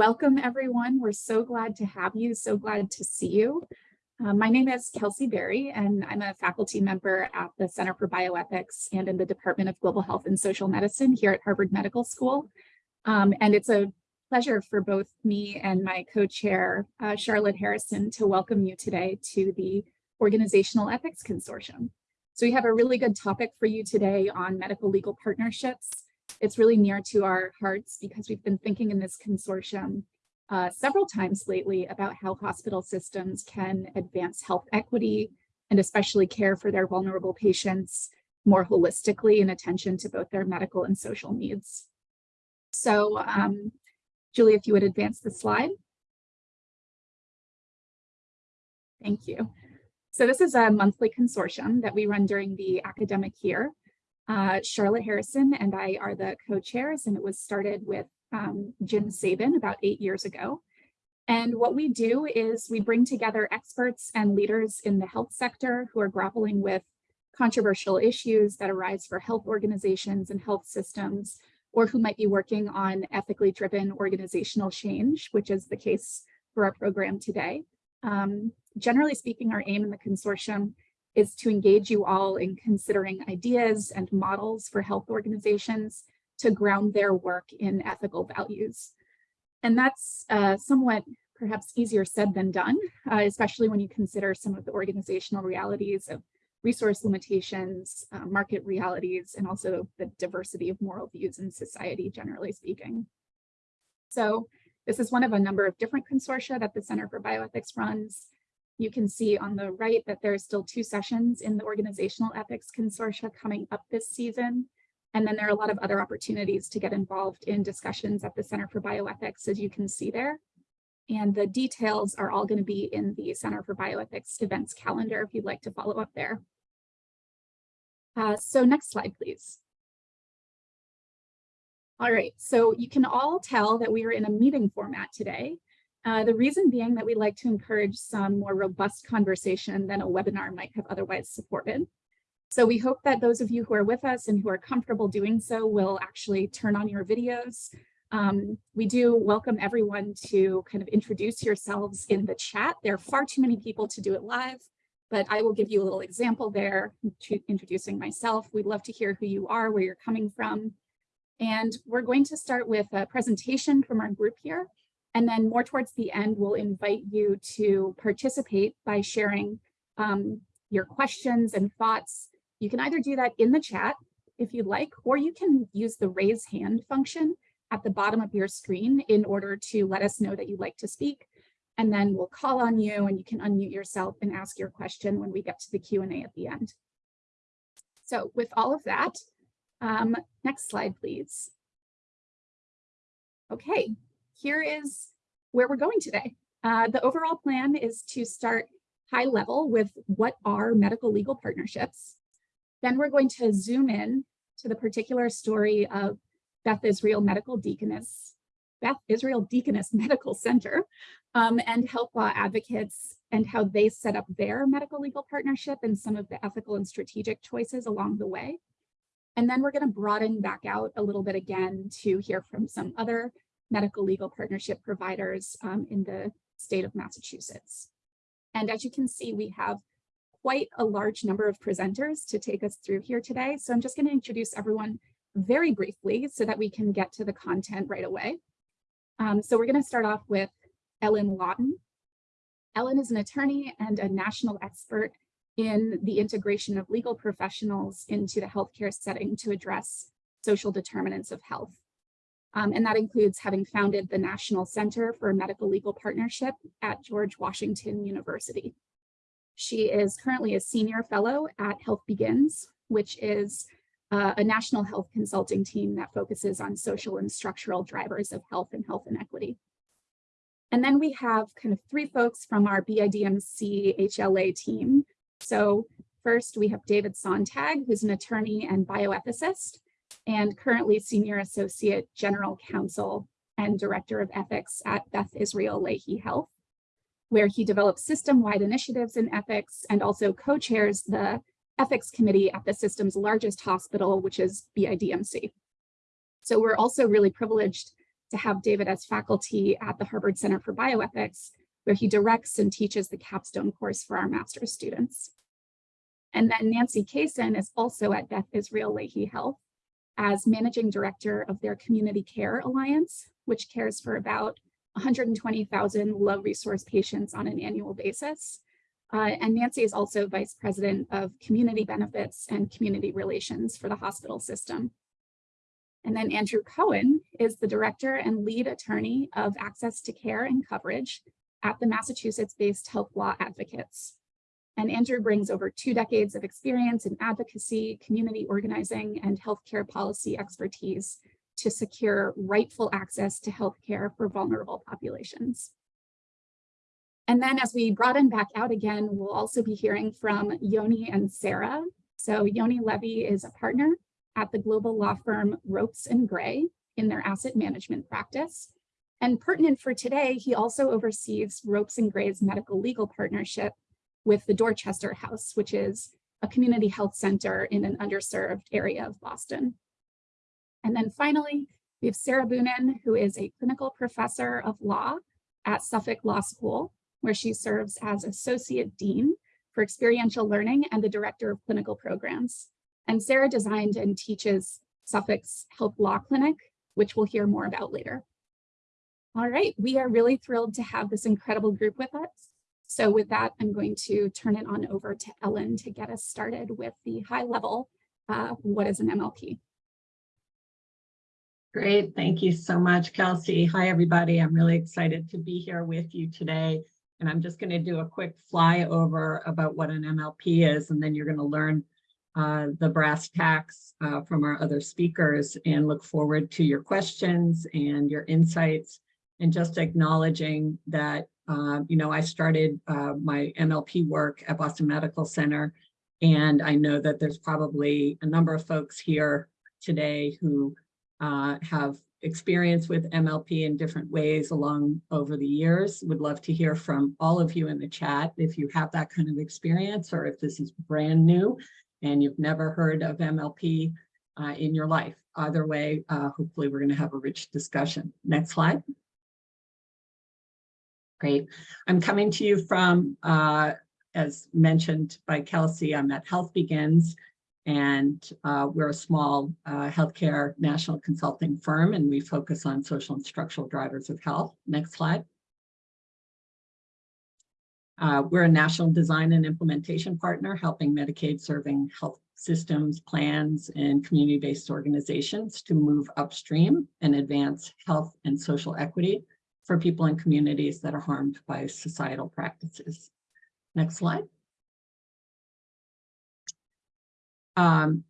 welcome everyone. We're so glad to have you, so glad to see you. Uh, my name is Kelsey Berry, and I'm a faculty member at the Center for Bioethics and in the Department of Global Health and Social Medicine here at Harvard Medical School. Um, and it's a pleasure for both me and my co-chair, uh, Charlotte Harrison, to welcome you today to the Organizational Ethics Consortium. So we have a really good topic for you today on medical legal partnerships. It's really near to our hearts because we've been thinking in this consortium uh, several times lately about how hospital systems can advance health equity and especially care for their vulnerable patients more holistically in attention to both their medical and social needs. So um, Julie, if you would advance the slide. Thank you. So this is a monthly consortium that we run during the academic year. Uh, Charlotte Harrison and I are the co-chairs and it was started with um, Jim Sabin about eight years ago. And what we do is we bring together experts and leaders in the health sector who are grappling with controversial issues that arise for health organizations and health systems or who might be working on ethically driven organizational change, which is the case for our program today. Um, generally speaking, our aim in the consortium is to engage you all in considering ideas and models for health organizations to ground their work in ethical values. And that's uh, somewhat perhaps easier said than done, uh, especially when you consider some of the organizational realities of resource limitations, uh, market realities, and also the diversity of moral views in society, generally speaking. So this is one of a number of different consortia that the Center for Bioethics runs. You can see on the right that there are still two sessions in the Organizational Ethics Consortia coming up this season. And then there are a lot of other opportunities to get involved in discussions at the Center for Bioethics, as you can see there. And the details are all going to be in the Center for Bioethics events calendar if you'd like to follow up there. Uh, so next slide, please. All right, so you can all tell that we are in a meeting format today. Uh, the reason being that we like to encourage some more robust conversation than a webinar might have otherwise supported. So we hope that those of you who are with us and who are comfortable doing so will actually turn on your videos, um, we do welcome everyone to kind of introduce yourselves in the chat. There are far too many people to do it live, but I will give you a little example there introducing myself. We'd love to hear who you are, where you're coming from. And we're going to start with a presentation from our group here. And then more towards the end, we'll invite you to participate by sharing um, your questions and thoughts. You can either do that in the chat if you'd like, or you can use the raise hand function at the bottom of your screen in order to let us know that you'd like to speak. And then we'll call on you and you can unmute yourself and ask your question when we get to the Q&A at the end. So with all of that, um, next slide, please. Okay, here is where we're going today. Uh, the overall plan is to start high level with what are medical legal partnerships. Then we're going to zoom in to the particular story of Beth Israel Medical Deaconess, Beth Israel Deaconess Medical Center, um, and health law advocates and how they set up their medical legal partnership and some of the ethical and strategic choices along the way. And then we're going to broaden back out a little bit again to hear from some other medical legal partnership providers um, in the state of Massachusetts. And as you can see, we have quite a large number of presenters to take us through here today. So I'm just going to introduce everyone very briefly so that we can get to the content right away. Um, so we're going to start off with Ellen Lawton. Ellen is an attorney and a national expert in the integration of legal professionals into the healthcare setting to address social determinants of health. Um, and that includes having founded the National Center for Medical Legal Partnership at George Washington University. She is currently a senior fellow at Health Begins, which is uh, a national health consulting team that focuses on social and structural drivers of health and health inequity. And then we have kind of three folks from our BIDMC HLA team. So first we have David Sontag, who's an attorney and bioethicist, and currently Senior Associate General Counsel and Director of Ethics at Beth Israel Lahey Health, where he develops system-wide initiatives in ethics and also co-chairs the ethics committee at the system's largest hospital, which is BIDMC. So we're also really privileged to have David as faculty at the Harvard Center for Bioethics, where he directs and teaches the capstone course for our master's students. And then Nancy Kasen is also at Beth Israel Lahey Health as managing director of their Community Care Alliance, which cares for about 120,000 low resource patients on an annual basis. Uh, and Nancy is also vice president of community benefits and community relations for the hospital system. And then Andrew Cohen is the director and lead attorney of access to care and coverage at the Massachusetts-based Health Law Advocates. And Andrew brings over two decades of experience in advocacy, community organizing, and healthcare policy expertise to secure rightful access to healthcare for vulnerable populations. And then as we broaden back out again, we'll also be hearing from Yoni and Sarah. So Yoni Levy is a partner at the global law firm Ropes and Gray in their asset management practice. And pertinent for today, he also oversees Ropes and Gray's medical legal partnership with the Dorchester House, which is a community health center in an underserved area of Boston. And then finally, we have Sarah Boonin, who is a clinical professor of law at Suffolk Law School, where she serves as Associate Dean for Experiential Learning and the Director of Clinical Programs. And Sarah designed and teaches Suffolk's Health Law Clinic, which we'll hear more about later. All right, we are really thrilled to have this incredible group with us. So with that, I'm going to turn it on over to Ellen to get us started with the high level, uh, what is an MLP? Great, thank you so much, Kelsey. Hi, everybody. I'm really excited to be here with you today. And I'm just going to do a quick flyover about what an MLP is, and then you're going to learn uh, the brass tacks uh, from our other speakers and look forward to your questions and your insights and just acknowledging that, uh, you know, I started uh, my MLP work at Boston Medical Center, and I know that there's probably a number of folks here today who uh, have experience with MLP in different ways along over the years. Would love to hear from all of you in the chat if you have that kind of experience or if this is brand new and you've never heard of MLP uh, in your life. Either way, uh, hopefully we're going to have a rich discussion. Next slide. Great. I'm coming to you from, uh, as mentioned by Kelsey, I'm at Health Begins, and uh, we're a small uh, healthcare national consulting firm, and we focus on social and structural drivers of health. Next slide. Uh, we're a national design and implementation partner, helping Medicaid serving health systems, plans, and community-based organizations to move upstream and advance health and social equity for people in communities that are harmed by societal practices. Next slide. Um,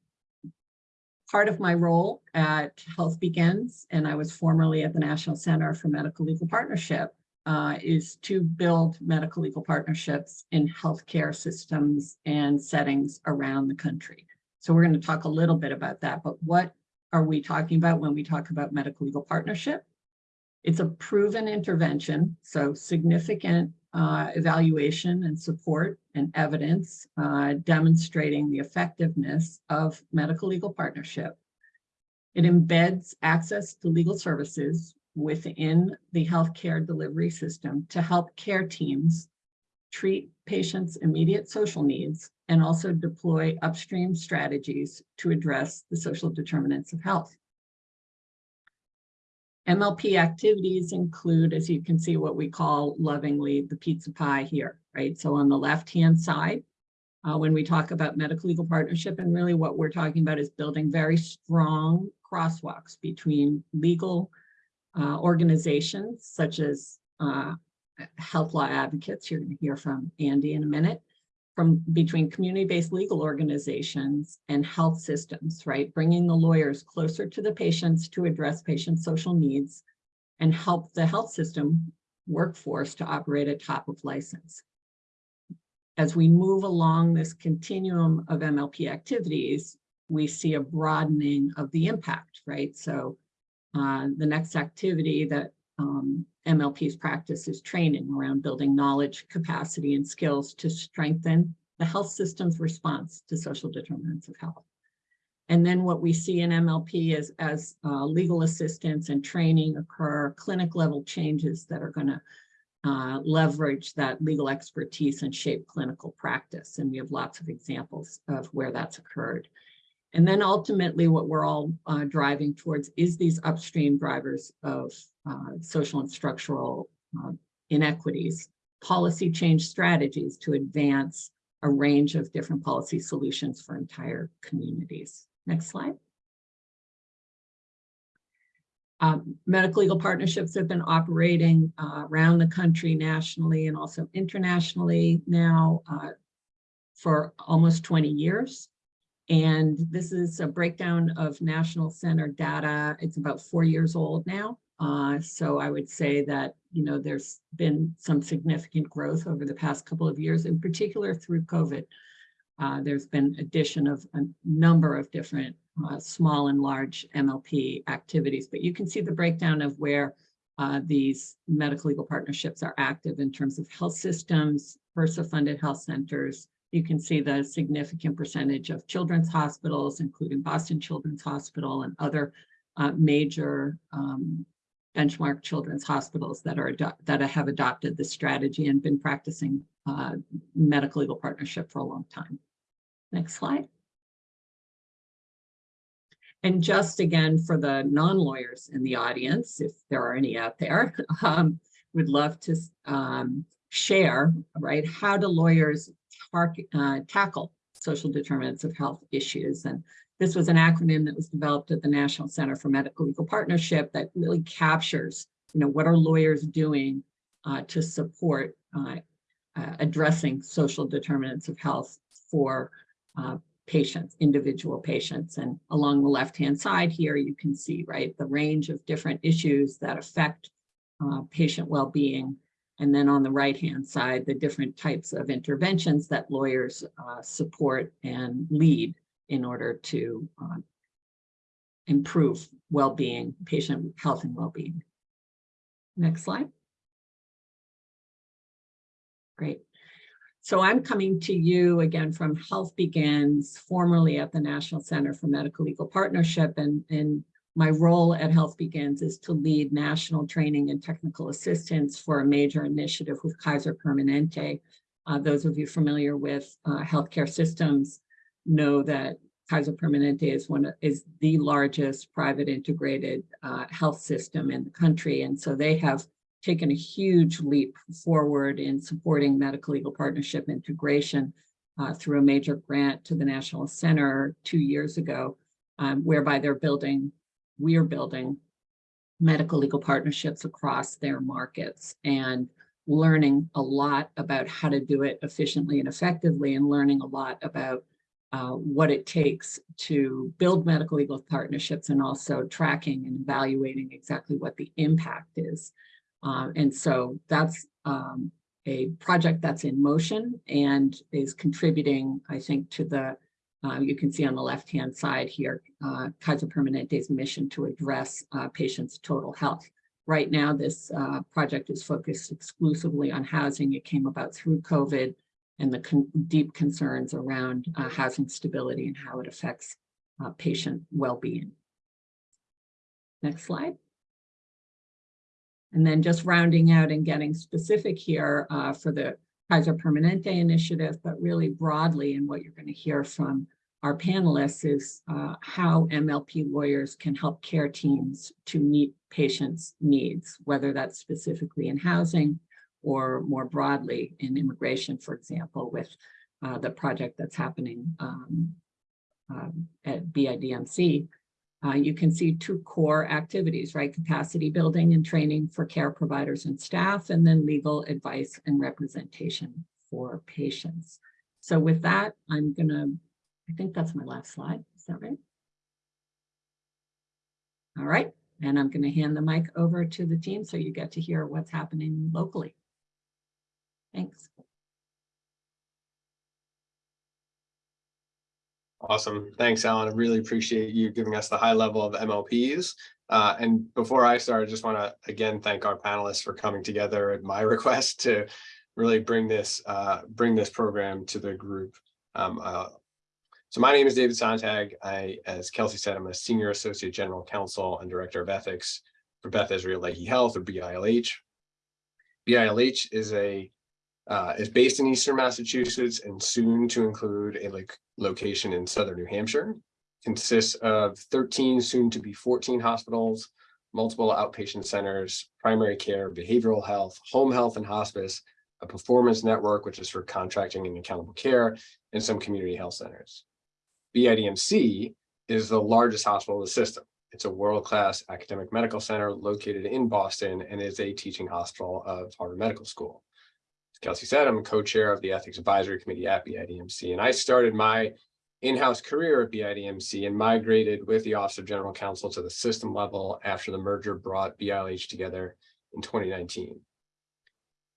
part of my role at Health Begins, and I was formerly at the National Center for Medical Legal Partnership, uh, is to build medical legal partnerships in healthcare systems and settings around the country. So we're going to talk a little bit about that, but what are we talking about when we talk about medical legal partnership? It's a proven intervention, so significant uh, evaluation and support and evidence uh, demonstrating the effectiveness of medical legal partnership. It embeds access to legal services within the healthcare delivery system to help care teams treat patients' immediate social needs and also deploy upstream strategies to address the social determinants of health. MLP activities include, as you can see, what we call lovingly the pizza pie here, right? So on the left-hand side, uh, when we talk about medical legal partnership, and really what we're talking about is building very strong crosswalks between legal uh, organizations such as uh, health law advocates, you're to hear from Andy in a minute, from between community-based legal organizations and health systems, right? Bringing the lawyers closer to the patients to address patients' social needs and help the health system workforce to operate at top of license. As we move along this continuum of MLP activities, we see a broadening of the impact, right? So uh, the next activity that um, MLP's practice is training around building knowledge, capacity, and skills to strengthen the health system's response to social determinants of health. And then what we see in MLP is as uh, legal assistance and training occur, clinic level changes that are going to uh, leverage that legal expertise and shape clinical practice. And we have lots of examples of where that's occurred. And then ultimately what we're all uh, driving towards is these upstream drivers of uh, social and structural uh, inequities, policy change strategies to advance a range of different policy solutions for entire communities. Next slide. Um, medical legal partnerships have been operating uh, around the country nationally and also internationally now uh, for almost 20 years. And this is a breakdown of National Center data. It's about four years old now. Uh, so I would say that, you know, there's been some significant growth over the past couple of years, in particular through COVID. Uh, there's been addition of a number of different uh, small and large MLP activities, but you can see the breakdown of where uh, these medical legal partnerships are active in terms of health systems, HRSA-funded health centers. You can see the significant percentage of children's hospitals, including Boston Children's Hospital and other uh, major um, benchmark children's hospitals that are that have adopted this strategy and been practicing uh, medical legal partnership for a long time. Next slide. And just again, for the non-lawyers in the audience, if there are any out there, um, would love to um, share, right, how do lawyers uh, tackle social determinants of health issues? And this was an acronym that was developed at the National Center for Medical Legal Partnership that really captures, you know, what are lawyers doing uh, to support uh, uh, addressing social determinants of health for uh, patients, individual patients. And along the left-hand side here, you can see, right, the range of different issues that affect uh, patient well-being. And then on the right-hand side, the different types of interventions that lawyers uh, support and lead in order to uh, improve well-being, patient health and well-being. Next slide. Great. So I'm coming to you again from Health Begins, formerly at the National Center for Medical Legal Partnership. And, and my role at Health Begins is to lead national training and technical assistance for a major initiative with Kaiser Permanente. Uh, those of you familiar with uh, healthcare systems know that Kaiser Permanente is one of, is the largest private integrated uh, health system in the country. And so they have taken a huge leap forward in supporting medical legal partnership integration uh, through a major grant to the National Center two years ago, um, whereby they're building, we're building medical legal partnerships across their markets and learning a lot about how to do it efficiently and effectively and learning a lot about uh, what it takes to build medical legal partnerships and also tracking and evaluating exactly what the impact is. Uh, and so that's um, a project that's in motion and is contributing, I think, to the, uh, you can see on the left-hand side here, uh, Kaiser Permanente's mission to address uh, patients' total health. Right now, this uh, project is focused exclusively on housing. It came about through COVID and the con deep concerns around uh, housing stability and how it affects patient well-being. Next slide. And then just rounding out and getting specific here uh, for the Kaiser Permanente initiative, but really broadly and what you're going to hear from our panelists is uh, how MLP lawyers can help care teams to meet patients' needs, whether that's specifically in housing or more broadly in immigration, for example, with uh, the project that's happening um, um, at BIDMC uh, you can see two core activities, right? Capacity building and training for care providers and staff, and then legal advice and representation for patients. So with that, I'm gonna, I think that's my last slide. Is that right? All right, and I'm gonna hand the mic over to the team so you get to hear what's happening locally. Thanks. Awesome. Thanks, Ellen. I really appreciate you giving us the high level of MLPs. Uh, and before I start, I just want to again thank our panelists for coming together at my request to really bring this uh, bring this program to the group. Um, uh, So my name is David Sontag. I, as Kelsey said, I'm a Senior Associate General Counsel and Director of Ethics for Beth Israel Lahey Health or BILH. BILH is a uh, is based in Eastern Massachusetts and soon to include a like location in Southern New Hampshire. Consists of 13 soon to be 14 hospitals, multiple outpatient centers, primary care, behavioral health, home health and hospice, a performance network, which is for contracting and accountable care, and some community health centers. BIDMC is the largest hospital in the system. It's a world-class academic medical center located in Boston and is a teaching hospital of Harvard Medical School. Kelsey said, I'm co-chair of the Ethics Advisory Committee at BIDMC, and I started my in-house career at BIDMC and migrated with the Office of General Counsel to the system level after the merger brought BILH together in 2019.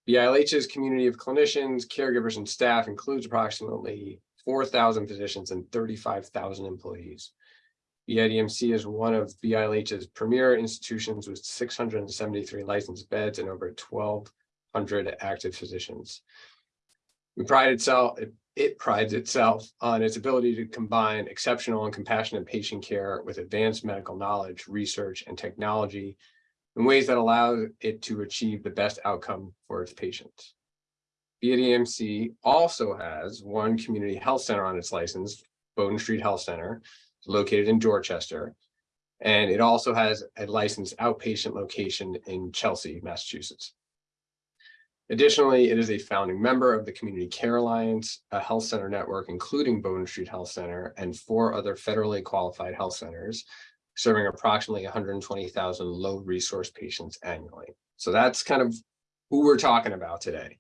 BILH's community of clinicians, caregivers, and staff includes approximately 4,000 physicians and 35,000 employees. BIDMC is one of BILH's premier institutions with 673 licensed beds and over 1,200 active physicians. We pride itself, it, it prides itself on its ability to combine exceptional and compassionate patient care with advanced medical knowledge, research, and technology in ways that allow it to achieve the best outcome for its patients. BIDMC also has one community health center on its license, Bowdoin Street Health Center, located in Dorchester. And it also has a licensed outpatient location in Chelsea, Massachusetts. Additionally, it is a founding member of the Community Care Alliance, a health center network, including Bowdoin Street Health Center and four other federally qualified health centers, serving approximately 120,000 low resource patients annually. So that's kind of who we're talking about today.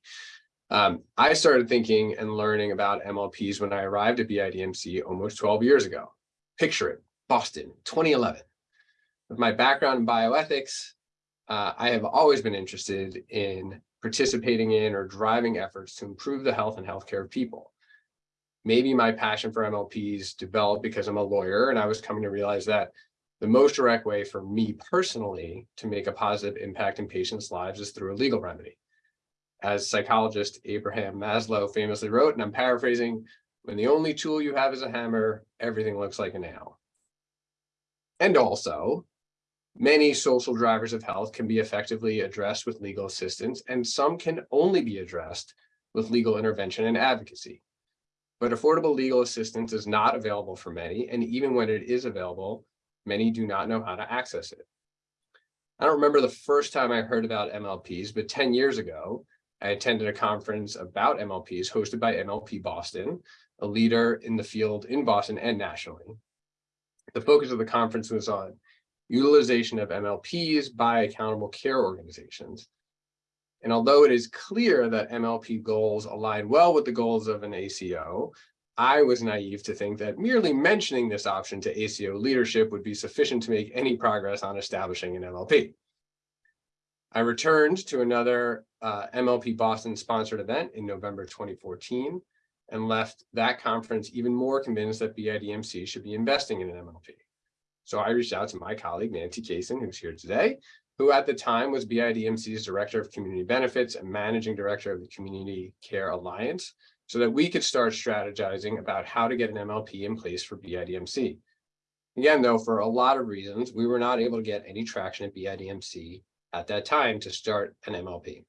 Um, I started thinking and learning about MLPs when I arrived at BIDMC almost 12 years ago. Picture it, Boston, 2011. With my background in bioethics, uh, I have always been interested in participating in or driving efforts to improve the health and healthcare of people. Maybe my passion for MLPs developed because I'm a lawyer and I was coming to realize that the most direct way for me personally to make a positive impact in patients' lives is through a legal remedy. As psychologist Abraham Maslow famously wrote, and I'm paraphrasing, when the only tool you have is a hammer, everything looks like a nail. And also, many social drivers of health can be effectively addressed with legal assistance, and some can only be addressed with legal intervention and advocacy. But affordable legal assistance is not available for many, and even when it is available, many do not know how to access it. I don't remember the first time I heard about MLPs, but 10 years ago, I attended a conference about MLPs hosted by MLP Boston, a leader in the field in Boston and nationally. The focus of the conference was on utilization of MLPs by accountable care organizations. And although it is clear that MLP goals align well with the goals of an ACO, I was naive to think that merely mentioning this option to ACO leadership would be sufficient to make any progress on establishing an MLP. I returned to another uh, MLP Boston sponsored event in November 2014 and left that conference even more convinced that BIDMC should be investing in an MLP. So I reached out to my colleague, Nancy Kasen, who's here today, who at the time was BIDMC's Director of Community Benefits and Managing Director of the Community Care Alliance, so that we could start strategizing about how to get an MLP in place for BIDMC. Again, though, for a lot of reasons, we were not able to get any traction at BIDMC at that time to start an MLP.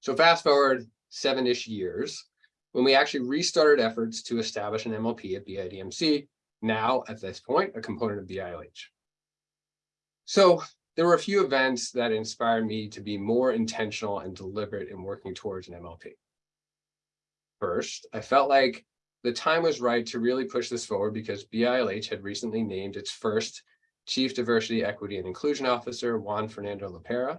So fast forward seven-ish years, when we actually restarted efforts to establish an MLP at BIDMC, now at this point, a component of BILH. So there were a few events that inspired me to be more intentional and deliberate in working towards an MLP. First, I felt like the time was right to really push this forward because BILH had recently named its first Chief Diversity, Equity, and Inclusion Officer, Juan Fernando Lopera.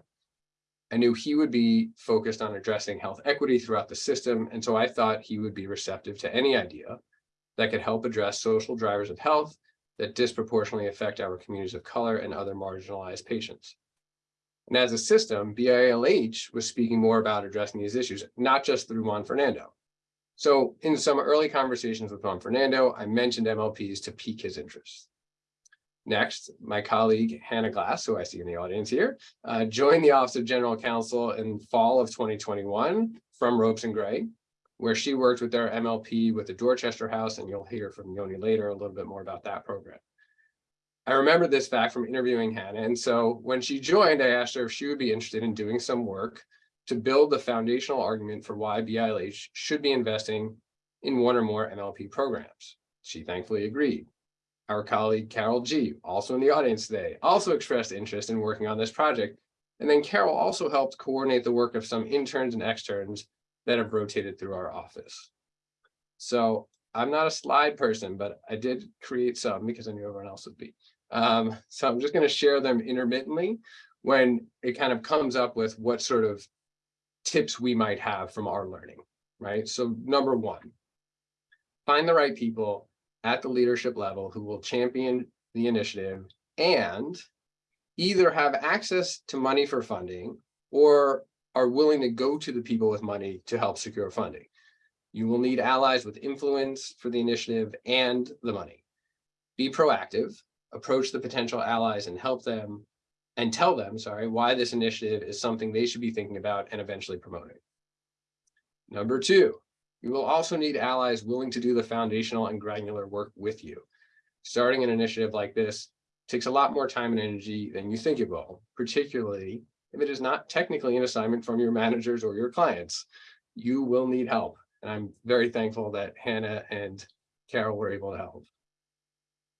I knew he would be focused on addressing health equity throughout the system, and so I thought he would be receptive to any idea that could help address social drivers of health that disproportionately affect our communities of color and other marginalized patients. And as a system, BILH was speaking more about addressing these issues, not just through Juan Fernando. So in some early conversations with Juan Fernando, I mentioned MLPs to pique his interest. Next, my colleague Hannah Glass, who I see in the audience here, uh, joined the Office of General Counsel in fall of 2021 from Ropes and Gray. Where she worked with their MLP with the Dorchester House, and you'll hear from Yoni later a little bit more about that program. I remember this fact from interviewing Hannah, and so when she joined, I asked her if she would be interested in doing some work to build the foundational argument for why BILH should be investing in one or more MLP programs. She thankfully agreed. Our colleague Carol G, also in the audience today, also expressed interest in working on this project. And then Carol also helped coordinate the work of some interns and externs that have rotated through our office. So I'm not a slide person, but I did create some because I knew everyone else would be. Um, so I'm just going to share them intermittently when it kind of comes up with what sort of tips we might have from our learning, right? So number one, find the right people at the leadership level who will champion the initiative and either have access to money for funding or are willing to go to the people with money to help secure funding. You will need allies with influence for the initiative and the money. Be proactive, approach the potential allies and help them and tell them, sorry, why this initiative is something they should be thinking about and eventually promoting. Number two, you will also need allies willing to do the foundational and granular work with you. Starting an initiative like this takes a lot more time and energy than you think it will, particularly if it is not technically an assignment from your managers or your clients. You will need help. And I'm very thankful that Hannah and Carol were able to help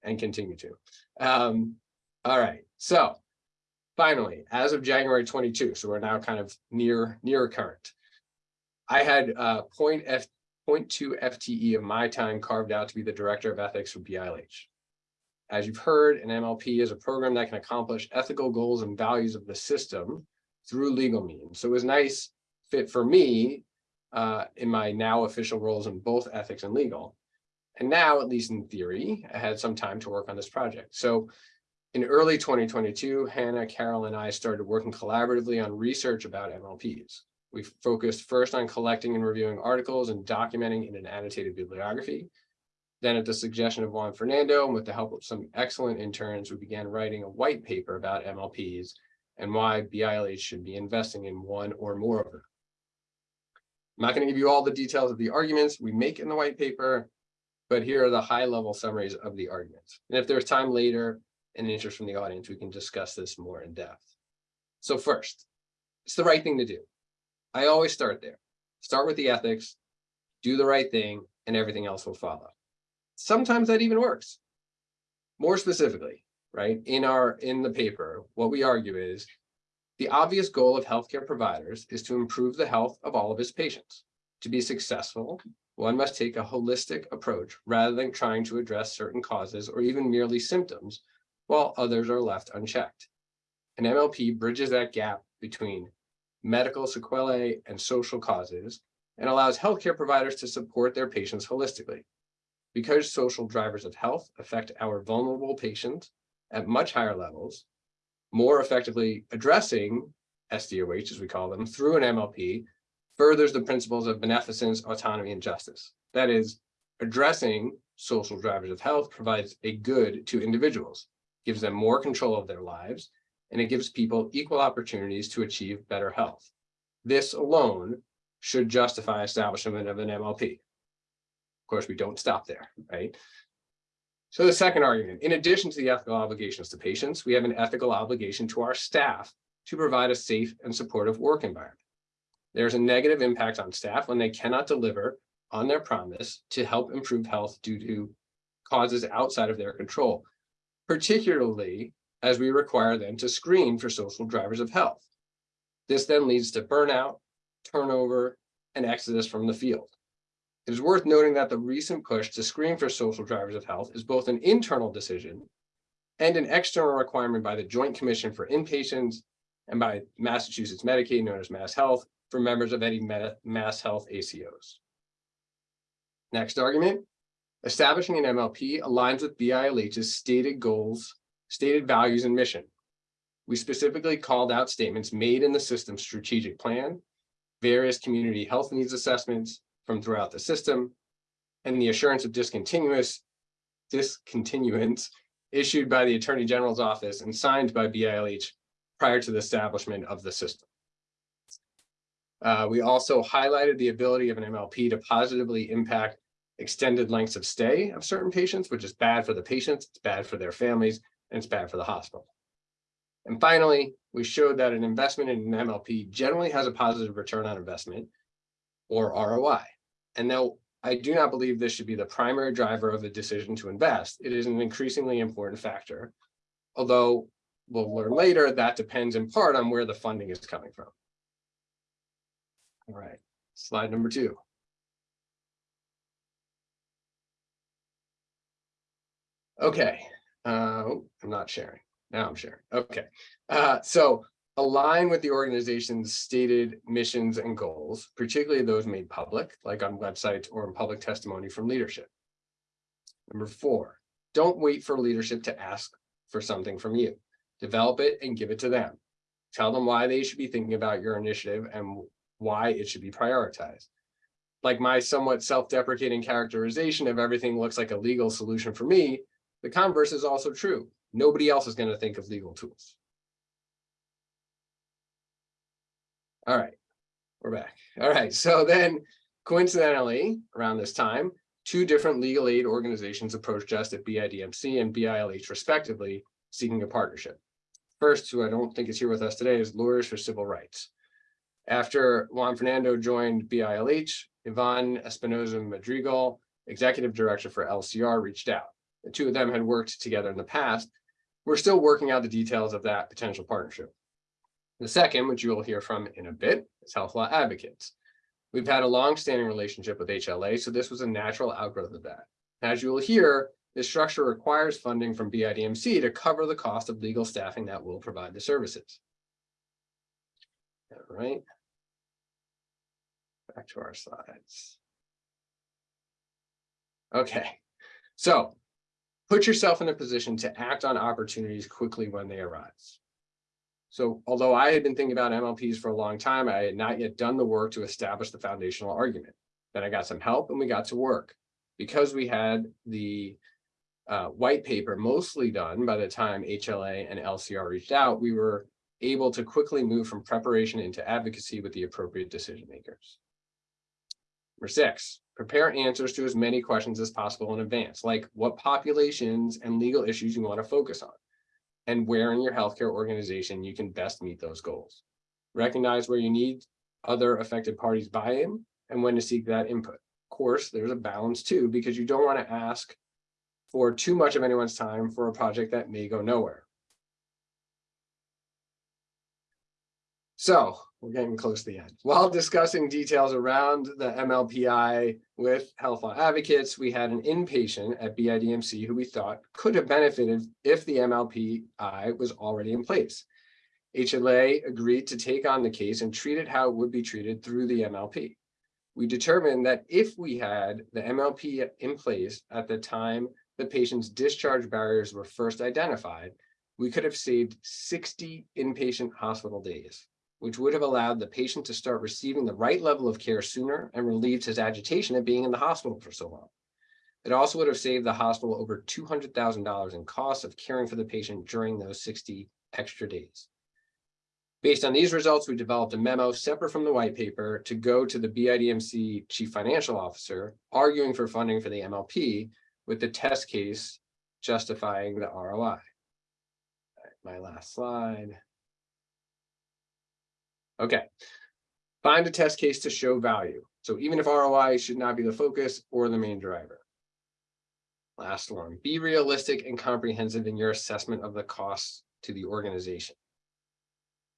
and continue to. Um, all right, so finally, as of January 22, so we're now kind of near near current. I had uh, point F, 0.2 FTE of my time carved out to be the director of ethics for BILH. As you've heard, an MLP is a program that can accomplish ethical goals and values of the system through legal means. So it was nice fit for me uh, in my now official roles in both ethics and legal. And now, at least in theory, I had some time to work on this project. So in early 2022, Hannah, Carol, and I started working collaboratively on research about MLPs. We focused first on collecting and reviewing articles and documenting in an annotated bibliography. Then at the suggestion of Juan Fernando, and with the help of some excellent interns, we began writing a white paper about MLPs and why BILH should be investing in one or more of them. I'm not going to give you all the details of the arguments we make in the white paper, but here are the high level summaries of the arguments. And if there's time later and interest from the audience, we can discuss this more in depth. So first, it's the right thing to do. I always start there. Start with the ethics, do the right thing, and everything else will follow. Sometimes that even works. More specifically, right, in our in the paper, what we argue is the obvious goal of healthcare providers is to improve the health of all of its patients. To be successful, one must take a holistic approach rather than trying to address certain causes or even merely symptoms, while others are left unchecked. An MLP bridges that gap between medical sequelae and social causes and allows healthcare providers to support their patients holistically. Because social drivers of health affect our vulnerable patients at much higher levels, more effectively addressing SDOH, as we call them, through an MLP furthers the principles of beneficence, autonomy, and justice. That is, addressing social drivers of health provides a good to individuals, gives them more control of their lives, and it gives people equal opportunities to achieve better health. This alone should justify establishment of an MLP. Of course, we don't stop there, right? So the second argument, in addition to the ethical obligations to patients, we have an ethical obligation to our staff to provide a safe and supportive work environment. There's a negative impact on staff when they cannot deliver on their promise to help improve health due to causes outside of their control, particularly as we require them to screen for social drivers of health. This then leads to burnout, turnover, and exodus from the field. It is worth noting that the recent push to screen for social drivers of health is both an internal decision and an external requirement by the Joint Commission for Inpatients and by Massachusetts Medicaid, known as Mass Health, for members of any Mass Health ACOs. Next argument, establishing an MLP aligns with BILH's stated goals, stated values and mission. We specifically called out statements made in the system's strategic plan, various community health needs assessments from throughout the system, and the assurance of discontinuous discontinuance issued by the Attorney General's office and signed by BILH prior to the establishment of the system. Uh, we also highlighted the ability of an MLP to positively impact extended lengths of stay of certain patients, which is bad for the patients, it's bad for their families, and it's bad for the hospital. And finally, we showed that an investment in an MLP generally has a positive return on investment or ROI. And though I do not believe this should be the primary driver of the decision to invest, it is an increasingly important factor. Although we'll learn later, that depends in part on where the funding is coming from. All right, slide number two. Okay, uh, oh, I'm not sharing. Now I'm sharing. Okay, uh, so align with the organization's stated missions and goals, particularly those made public, like on websites or in public testimony from leadership. Number four, don't wait for leadership to ask for something from you. Develop it and give it to them. Tell them why they should be thinking about your initiative and why it should be prioritized. Like my somewhat self-deprecating characterization of everything looks like a legal solution for me, the converse is also true. Nobody else is going to think of legal tools. All right, we're back. All right, so then coincidentally, around this time, two different legal aid organizations approached us at BIDMC and BILH respectively, seeking a partnership. First, who I don't think is here with us today is Lawyers for Civil Rights. After Juan Fernando joined BILH, Iván Espinoza Madrigal, Executive Director for LCR, reached out. The two of them had worked together in the past. We're still working out the details of that potential partnership. The second, which you will hear from in a bit, is Health Law Advocates. We've had a long-standing relationship with HLA, so this was a natural outgrowth of that. As you will hear, this structure requires funding from BIDMC to cover the cost of legal staffing that will provide the services. All right. Back to our slides. Okay, so put yourself in a position to act on opportunities quickly when they arise. So although I had been thinking about MLPs for a long time, I had not yet done the work to establish the foundational argument. Then I got some help and we got to work. Because we had the uh, white paper mostly done by the time HLA and LCR reached out, we were able to quickly move from preparation into advocacy with the appropriate decision makers. Number six, prepare answers to as many questions as possible in advance, like what populations and legal issues you want to focus on, and where in your healthcare organization you can best meet those goals. Recognize where you need other affected parties buy-in and when to seek that input. Of course, there's a balance too, because you don't want to ask for too much of anyone's time for a project that may go nowhere. So we're getting close to the end. While discussing details around the MLPI with Health Law Advocates, we had an inpatient at BIDMC who we thought could have benefited if the MLPI was already in place. HLA agreed to take on the case and treat it how it would be treated through the MLP. We determined that if we had the MLP in place at the time the patient's discharge barriers were first identified, we could have saved 60 inpatient hospital days which would have allowed the patient to start receiving the right level of care sooner and relieved his agitation at being in the hospital for so long. It also would have saved the hospital over $200,000 in costs of caring for the patient during those 60 extra days. Based on these results, we developed a memo separate from the white paper to go to the BIDMC chief financial officer, arguing for funding for the MLP with the test case justifying the ROI. my last slide. Okay. Find a test case to show value. So even if ROI should not be the focus or the main driver. Last one, be realistic and comprehensive in your assessment of the costs to the organization.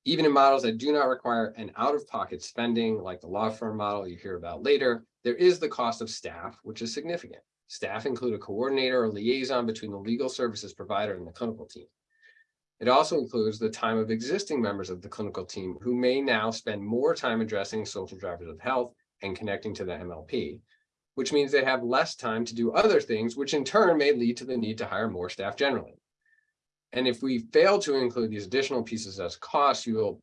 Even in models that do not require an out-of-pocket spending, like the law firm model you hear about later, there is the cost of staff, which is significant. Staff include a coordinator or liaison between the legal services provider and the clinical team. It also includes the time of existing members of the clinical team who may now spend more time addressing social drivers of health and connecting to the MLP, which means they have less time to do other things, which in turn may lead to the need to hire more staff generally. And if we fail to include these additional pieces as costs, you will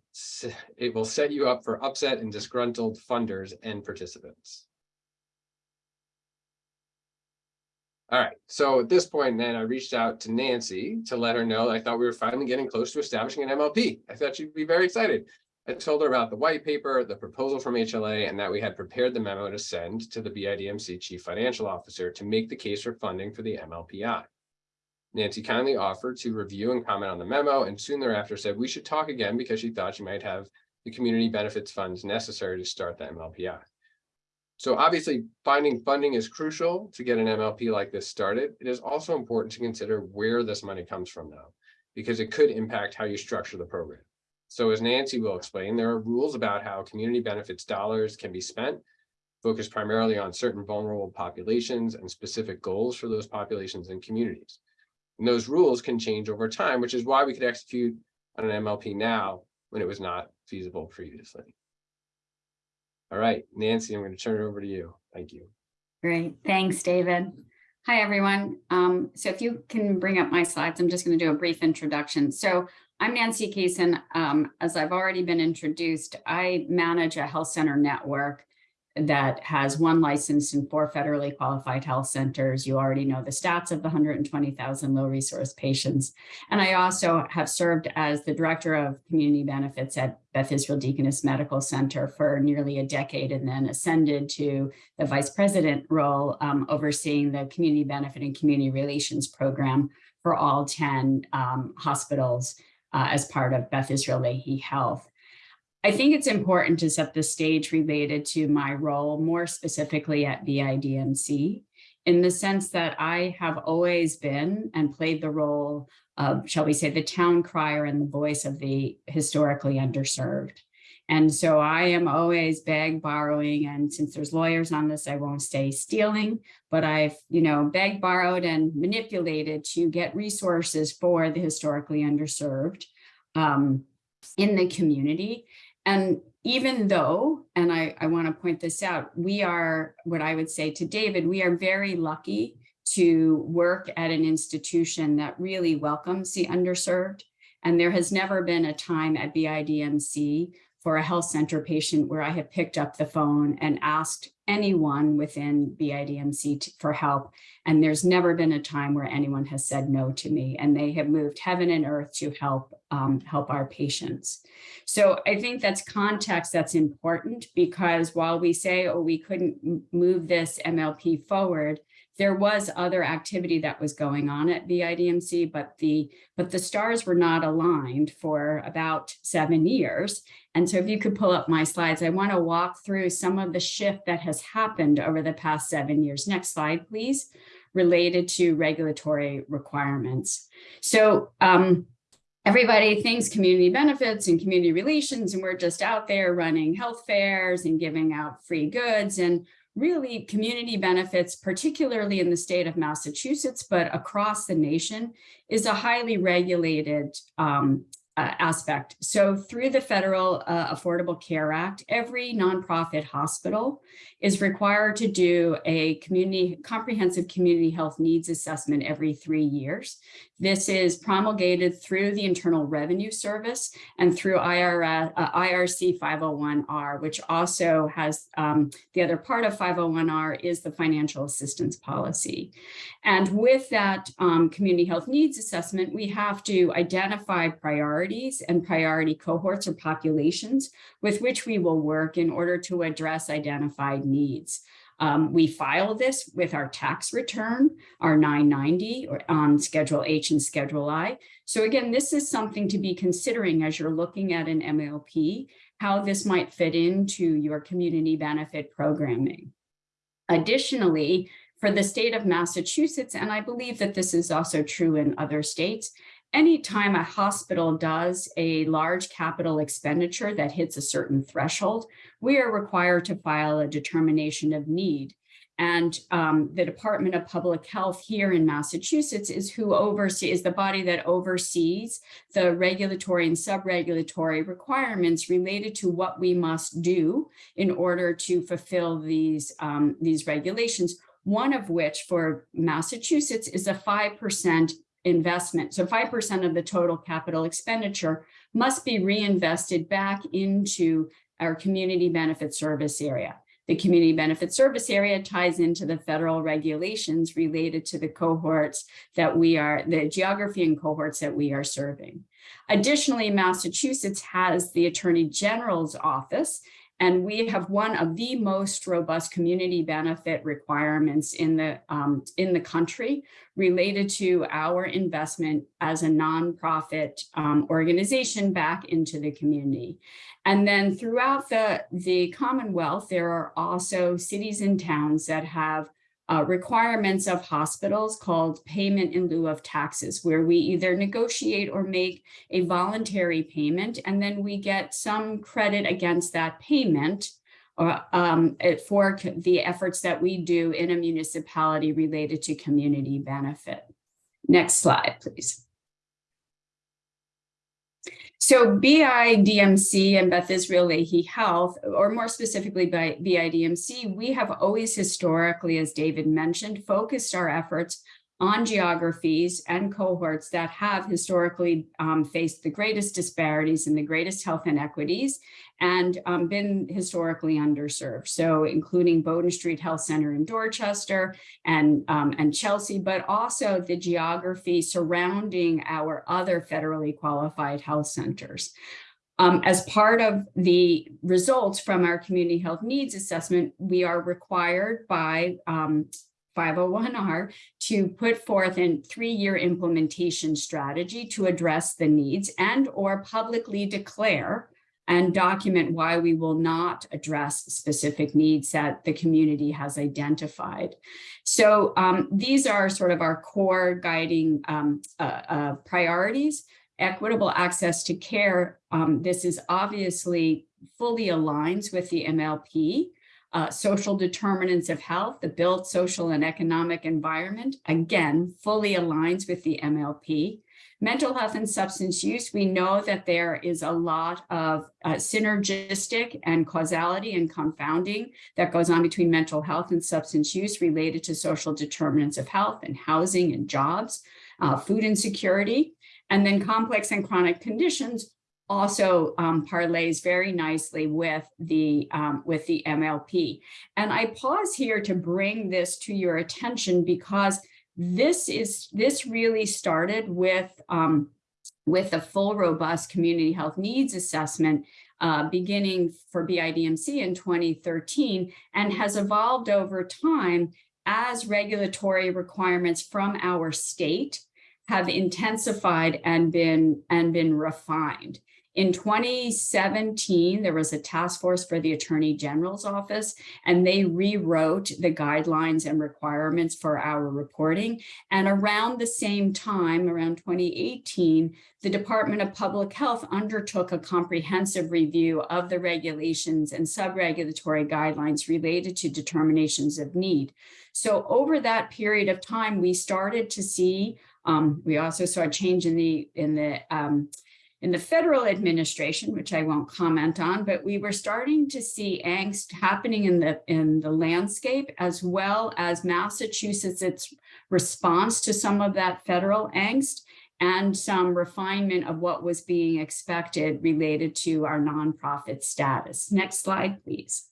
it will set you up for upset and disgruntled funders and participants. All right, so at this point, then I reached out to Nancy to let her know I thought we were finally getting close to establishing an MLP. I thought she'd be very excited. I told her about the white paper, the proposal from HLA, and that we had prepared the memo to send to the BIDMC Chief Financial Officer to make the case for funding for the MLPI. Nancy kindly offered to review and comment on the memo and soon thereafter said we should talk again because she thought she might have the community benefits funds necessary to start the MLPI. So obviously, finding funding is crucial to get an MLP like this started. It is also important to consider where this money comes from though, because it could impact how you structure the program. So as Nancy will explain, there are rules about how community benefits dollars can be spent, focused primarily on certain vulnerable populations and specific goals for those populations and communities. And those rules can change over time, which is why we could execute on an MLP now when it was not feasible previously. All right, Nancy, I'm going to turn it over to you. Thank you. Great, thanks, David. Hi, everyone. Um, so if you can bring up my slides, I'm just going to do a brief introduction. So I'm Nancy Kasen. Um, as I've already been introduced, I manage a health center network that has one license and four federally qualified health centers. You already know the stats of the 120,000 low resource patients. And I also have served as the director of community benefits at Beth Israel Deaconess Medical Center for nearly a decade and then ascended to the vice president role um, overseeing the community benefit and community relations program for all 10 um, hospitals uh, as part of Beth Israel Lahey Health. I think it's important to set the stage related to my role more specifically at BIDMC in the sense that I have always been and played the role of, shall we say, the town crier and the voice of the historically underserved. And so I am always beg borrowing, and since there's lawyers on this, I won't say stealing, but I've, you know, begged, borrowed, and manipulated to get resources for the historically underserved um, in the community. And even though, and I, I want to point this out, we are, what I would say to David, we are very lucky to work at an institution that really welcomes the underserved. And there has never been a time at BIDMC for a health center patient where I have picked up the phone and asked anyone within BIDMC for help. And there's never been a time where anyone has said no to me and they have moved heaven and earth to help um, help our patients. So I think that's context that's important because while we say, oh, we couldn't move this MLP forward, there was other activity that was going on at BIDMC, but the but the stars were not aligned for about seven years. And so if you could pull up my slides, I want to walk through some of the shift that has happened over the past seven years. Next slide, please, related to regulatory requirements. So um, everybody thinks community benefits and community relations, and we're just out there running health fairs and giving out free goods. And really community benefits, particularly in the state of Massachusetts, but across the nation, is a highly regulated um, uh, aspect. So through the federal uh, Affordable Care Act, every nonprofit hospital is required to do a community comprehensive community health needs assessment every three years. This is promulgated through the Internal Revenue Service and through uh, IRC 501R, which also has um, the other part of 501R is the financial assistance policy. And with that um, community health needs assessment, we have to identify priorities and priority cohorts or populations with which we will work in order to address identified needs. Um, we file this with our tax return, our 990 or on Schedule H and Schedule I. So again, this is something to be considering as you're looking at an MLP, how this might fit into your community benefit programming. Additionally, for the state of Massachusetts, and I believe that this is also true in other states, anytime a hospital does a large capital expenditure that hits a certain threshold, we are required to file a determination of need. And um, the Department of Public Health here in Massachusetts is who oversees, is the body that oversees the regulatory and sub-regulatory requirements related to what we must do in order to fulfill these, um, these regulations one of which for Massachusetts is a 5% investment. So 5% of the total capital expenditure must be reinvested back into our community benefit service area. The community benefit service area ties into the federal regulations related to the cohorts that we are, the geography and cohorts that we are serving. Additionally, Massachusetts has the Attorney General's office, and we have one of the most robust community benefit requirements in the, um, in the country related to our investment as a nonprofit um, organization back into the community. And then throughout the, the Commonwealth, there are also cities and towns that have uh, requirements of hospitals called payment in lieu of taxes, where we either negotiate or make a voluntary payment, and then we get some credit against that payment or um, for the efforts that we do in a municipality related to community benefit. Next slide, please. So BIDMC and Beth Israel Lahey Health, or more specifically by BIDMC, we have always historically, as David mentioned, focused our efforts on geographies and cohorts that have historically um, faced the greatest disparities and the greatest health inequities and um, been historically underserved. So including Bowdoin Street Health Center in Dorchester and, um, and Chelsea, but also the geography surrounding our other federally qualified health centers. Um, as part of the results from our community health needs assessment, we are required by um, 501R to put forth a three-year implementation strategy to address the needs and or publicly declare and document why we will not address specific needs that the community has identified. So um, these are sort of our core guiding um, uh, uh, priorities. Equitable access to care. um, this is obviously fully aligns with the MLP. Uh, social determinants of health, the built social and economic environment, again, fully aligns with the MLP. Mental health and substance use, we know that there is a lot of uh, synergistic and causality and confounding that goes on between mental health and substance use related to social determinants of health and housing and jobs, uh, food insecurity, and then complex and chronic conditions also um, parlays very nicely with the um, with the MLP. And I pause here to bring this to your attention because this is this really started with um, with a full robust community health needs assessment uh, beginning for BIDMC in 2013 and has evolved over time as regulatory requirements from our state have intensified and been and been refined. In 2017, there was a task force for the Attorney General's office, and they rewrote the guidelines and requirements for our reporting. And around the same time, around 2018, the Department of Public Health undertook a comprehensive review of the regulations and sub-regulatory guidelines related to determinations of need. So over that period of time, we started to see, um, we also saw a change in the in the um, in the federal administration, which I won't comment on, but we were starting to see angst happening in the in the landscape as well as Massachusetts its response to some of that federal angst and some refinement of what was being expected related to our nonprofit status. Next slide, please.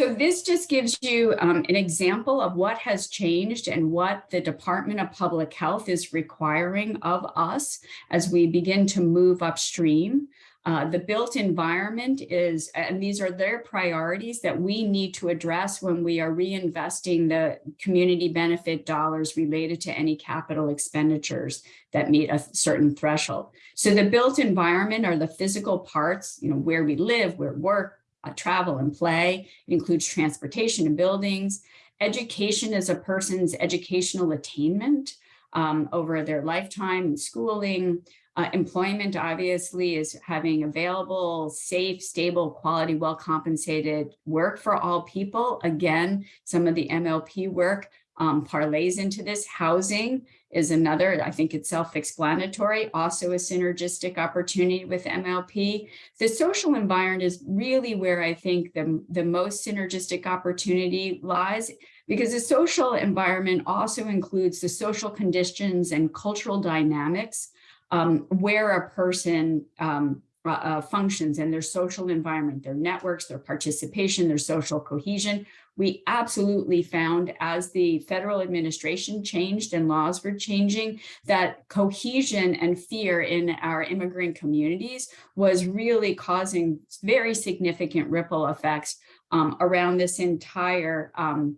So this just gives you um, an example of what has changed and what the Department of Public Health is requiring of us as we begin to move upstream. Uh, the built environment is, and these are their priorities that we need to address when we are reinvesting the community benefit dollars related to any capital expenditures that meet a certain threshold. So the built environment are the physical parts, you know, where we live, where work, uh, travel and play. It includes transportation and buildings. Education is a person's educational attainment um, over their lifetime, and schooling. Uh, employment obviously is having available, safe, stable, quality, well-compensated work for all people. Again, some of the MLP work um, parlays into this. Housing is another, I think it's self-explanatory, also a synergistic opportunity with MLP. The social environment is really where I think the, the most synergistic opportunity lies because the social environment also includes the social conditions and cultural dynamics um, where a person um, uh, uh, functions and their social environment, their networks, their participation, their social cohesion. We absolutely found as the federal administration changed and laws were changing that cohesion and fear in our immigrant communities was really causing very significant ripple effects um, around this entire um,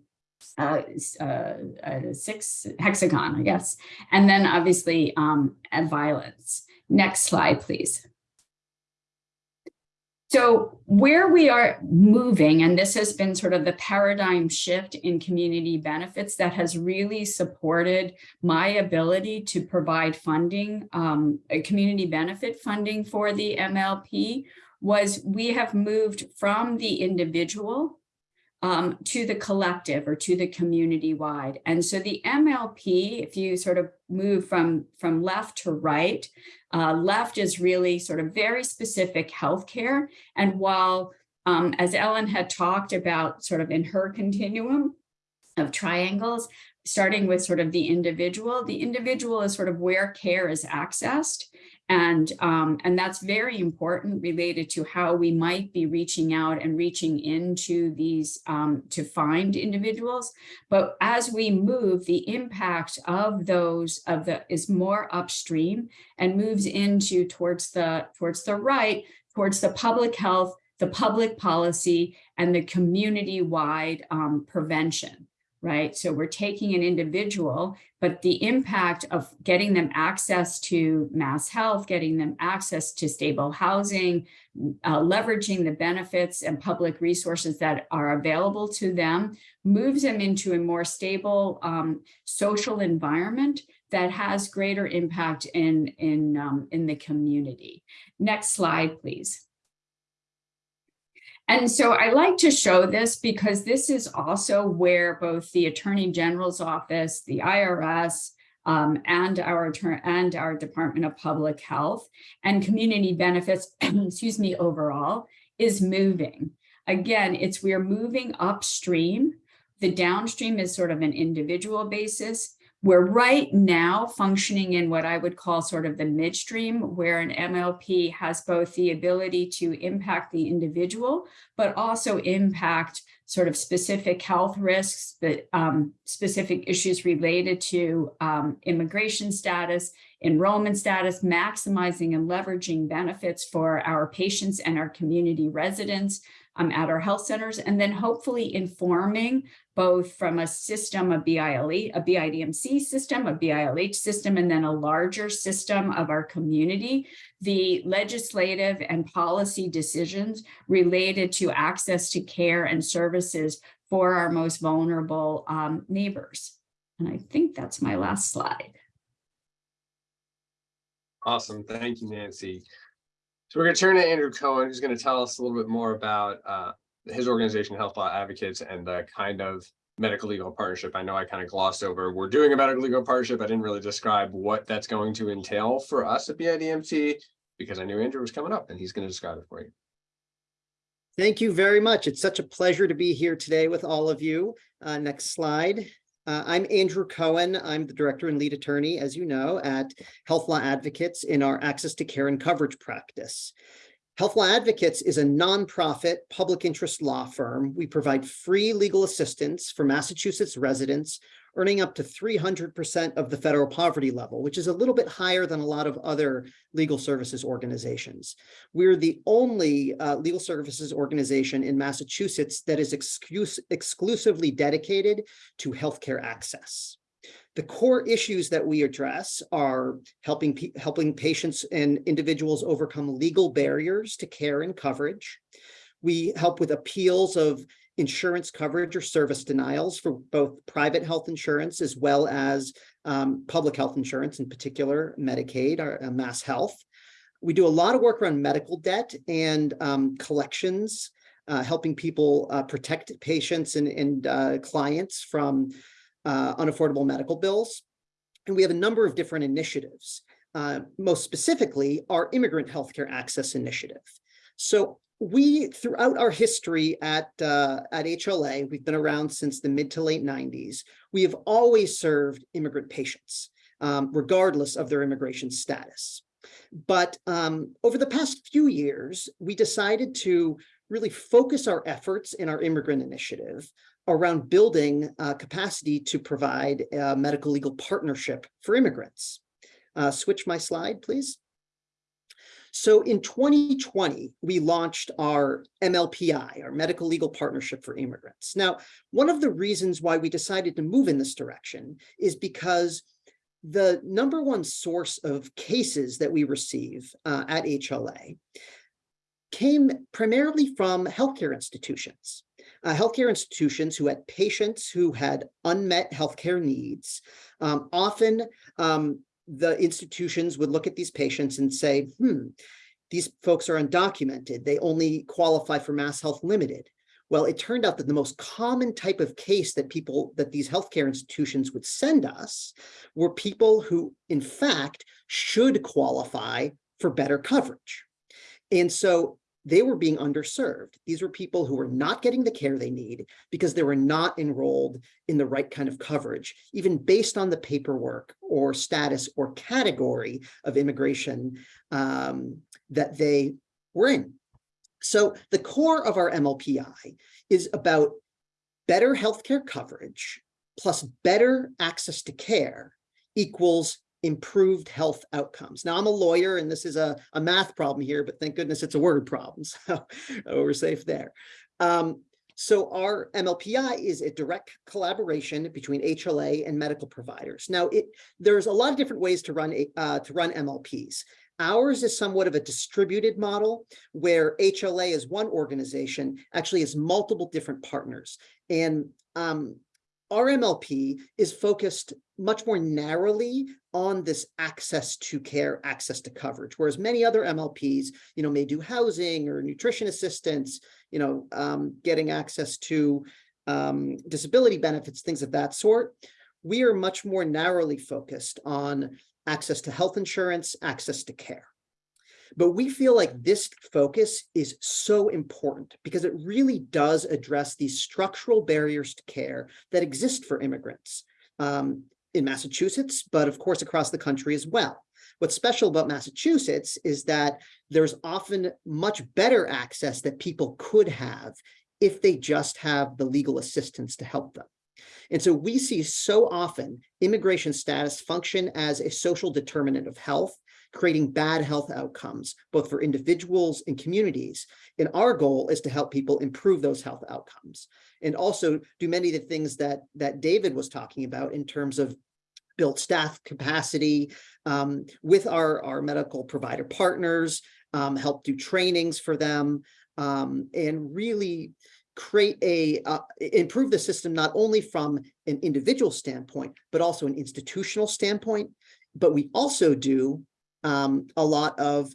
uh, uh, uh, six hexagon, I guess. And then obviously um, violence. Next slide, please. So where we are moving, and this has been sort of the paradigm shift in community benefits that has really supported my ability to provide funding, um, community benefit funding for the MLP, was we have moved from the individual um, to the collective or to the community wide. And so the MLP, if you sort of move from, from left to right, uh, left is really sort of very specific healthcare. And while, um, as Ellen had talked about sort of in her continuum of triangles, starting with sort of the individual, the individual is sort of where care is accessed. And, um, and that's very important related to how we might be reaching out and reaching into these um, to find individuals. But as we move, the impact of those of the is more upstream and moves into towards the towards the right, towards the public health, the public policy, and the community-wide um, prevention right? So we're taking an individual, but the impact of getting them access to MassHealth, getting them access to stable housing, uh, leveraging the benefits and public resources that are available to them, moves them into a more stable um, social environment that has greater impact in, in, um, in the community. Next slide, please. And so I like to show this because this is also where both the Attorney General's office, the IRS, um, and our and our Department of Public Health and community benefits, excuse me, overall is moving. Again, it's we're moving upstream. The downstream is sort of an individual basis. We're right now functioning in what I would call sort of the midstream, where an MLP has both the ability to impact the individual, but also impact sort of specific health risks, that um, specific issues related to um, immigration status, enrollment status, maximizing and leveraging benefits for our patients and our community residents um, at our health centers, and then hopefully informing both from a system, a BILE, a BIDMC system, a BILH system, and then a larger system of our community, the legislative and policy decisions related to access to care and services for our most vulnerable um, neighbors. And I think that's my last slide. Awesome. Thank you, Nancy. So we're going to turn to Andrew Cohen, who's going to tell us a little bit more about uh, his organization, Health Law Advocates, and the kind of medical legal partnership. I know I kind of glossed over. We're doing a medical legal partnership. I didn't really describe what that's going to entail for us at BIDMC because I knew Andrew was coming up and he's going to describe it for you. Thank you very much. It's such a pleasure to be here today with all of you. Uh, next slide. Uh, I'm Andrew Cohen. I'm the director and lead attorney, as you know, at Health Law Advocates in our access to care and coverage practice. Health Law Advocates is a nonprofit public interest law firm. We provide free legal assistance for Massachusetts residents earning up to 300% of the federal poverty level, which is a little bit higher than a lot of other legal services organizations. We're the only uh, legal services organization in Massachusetts that is exclus exclusively dedicated to healthcare access. The core issues that we address are helping, helping patients and individuals overcome legal barriers to care and coverage. We help with appeals of insurance coverage or service denials for both private health insurance as well as um, public health insurance, in particular Medicaid or uh, MassHealth. We do a lot of work around medical debt and um, collections, uh, helping people uh, protect patients and, and uh, clients from uh, unaffordable medical bills. And we have a number of different initiatives, uh, most specifically our Immigrant Healthcare Access Initiative. So we, throughout our history at, uh, at HLA, we've been around since the mid to late 90s, we have always served immigrant patients, um, regardless of their immigration status. But um, over the past few years, we decided to really focus our efforts in our immigrant initiative around building uh, capacity to provide a medical legal partnership for immigrants. Uh, switch my slide, please. So in 2020, we launched our MLPI, our Medical Legal Partnership for Immigrants. Now, one of the reasons why we decided to move in this direction is because the number one source of cases that we receive uh, at HLA came primarily from healthcare institutions. Uh, healthcare institutions who had patients who had unmet healthcare needs. Um, often um, the institutions would look at these patients and say, hmm, these folks are undocumented. They only qualify for MassHealth Limited. Well, it turned out that the most common type of case that people, that these healthcare institutions would send us were people who, in fact, should qualify for better coverage. And so they were being underserved. These were people who were not getting the care they need because they were not enrolled in the right kind of coverage, even based on the paperwork or status or category of immigration um, that they were in. So the core of our MLPI is about better healthcare coverage plus better access to care equals improved health outcomes. Now I'm a lawyer and this is a, a math problem here, but thank goodness it's a word problem. So we're safe there. Um, so our MLPI is a direct collaboration between HLA and medical providers. Now it there's a lot of different ways to run uh, to run MLPs. Ours is somewhat of a distributed model where HLA is one organization actually has multiple different partners. And um, our MLP is focused much more narrowly on this access to care, access to coverage, whereas many other MLPs, you know, may do housing or nutrition assistance, you know, um, getting access to um, disability benefits, things of that sort. We are much more narrowly focused on access to health insurance, access to care. But we feel like this focus is so important because it really does address these structural barriers to care that exist for immigrants um, in Massachusetts, but of course across the country as well. What's special about Massachusetts is that there's often much better access that people could have if they just have the legal assistance to help them. And so we see so often immigration status function as a social determinant of health creating bad health outcomes, both for individuals and communities. And our goal is to help people improve those health outcomes and also do many of the things that, that David was talking about in terms of build staff capacity um, with our, our medical provider partners, um, help do trainings for them, um, and really create a, uh, improve the system not only from an individual standpoint, but also an institutional standpoint. But we also do um, a lot of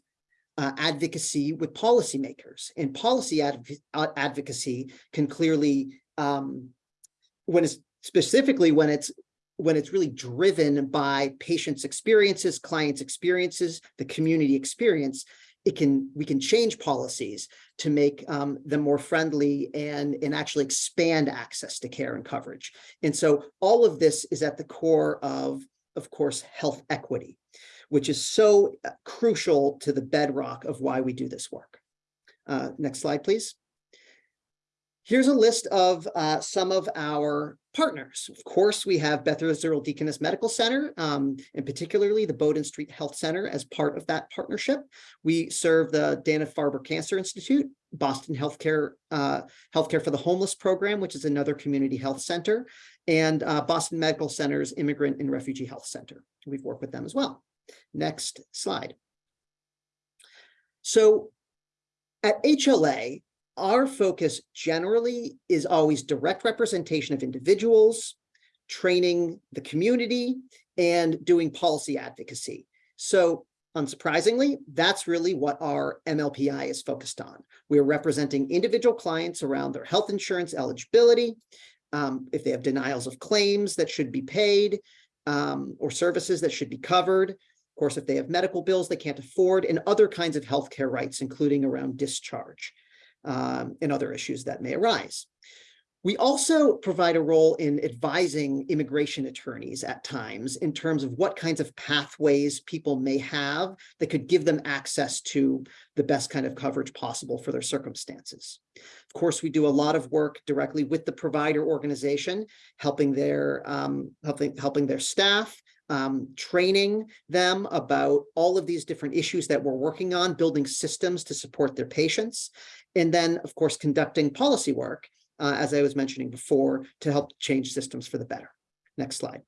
uh, advocacy with policymakers. And policy adv advocacy can clearly um, when it's specifically when it's when it's really driven by patients experiences clients experiences the community experience it can we can change policies to make um, them more friendly and and actually expand access to care and coverage. And so all of this is at the core of of course health equity which is so uh, crucial to the bedrock of why we do this work. Uh, next slide, please. Here's a list of uh, some of our partners. Of course, we have Beth Israel Deaconess Medical Center, um, and particularly the Bowdoin Street Health Center as part of that partnership. We serve the Dana-Farber Cancer Institute, Boston Healthcare, uh, Healthcare for the Homeless Program, which is another community health center, and uh, Boston Medical Center's Immigrant and Refugee Health Center. We've worked with them as well. Next slide. So at HLA, our focus generally is always direct representation of individuals, training the community, and doing policy advocacy. So unsurprisingly, that's really what our MLPI is focused on. We're representing individual clients around their health insurance eligibility, um, if they have denials of claims that should be paid, um, or services that should be covered, course, if they have medical bills they can't afford and other kinds of healthcare rights, including around discharge um, and other issues that may arise. We also provide a role in advising immigration attorneys at times in terms of what kinds of pathways people may have that could give them access to the best kind of coverage possible for their circumstances. Of course, we do a lot of work directly with the provider organization, helping their um, helping helping their staff, um, training them about all of these different issues that we're working on, building systems to support their patients, and then, of course, conducting policy work uh, as I was mentioning before, to help change systems for the better. Next slide.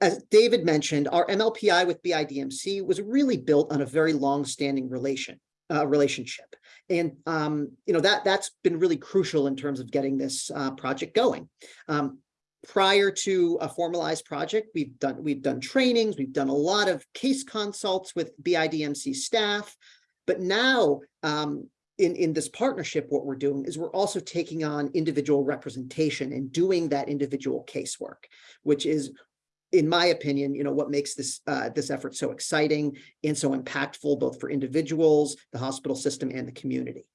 As David mentioned, our MLPI with BIDMC was really built on a very long-standing relation, uh, relationship. And, um, you know, that, that's been really crucial in terms of getting this uh, project going. Um, prior to a formalized project, we've done, we've done trainings, we've done a lot of case consults with BIDMC staff, but now um, in, in this partnership, what we're doing is we're also taking on individual representation and doing that individual casework, which is, in my opinion, you know, what makes this uh, this effort so exciting and so impactful, both for individuals, the hospital system, and the community.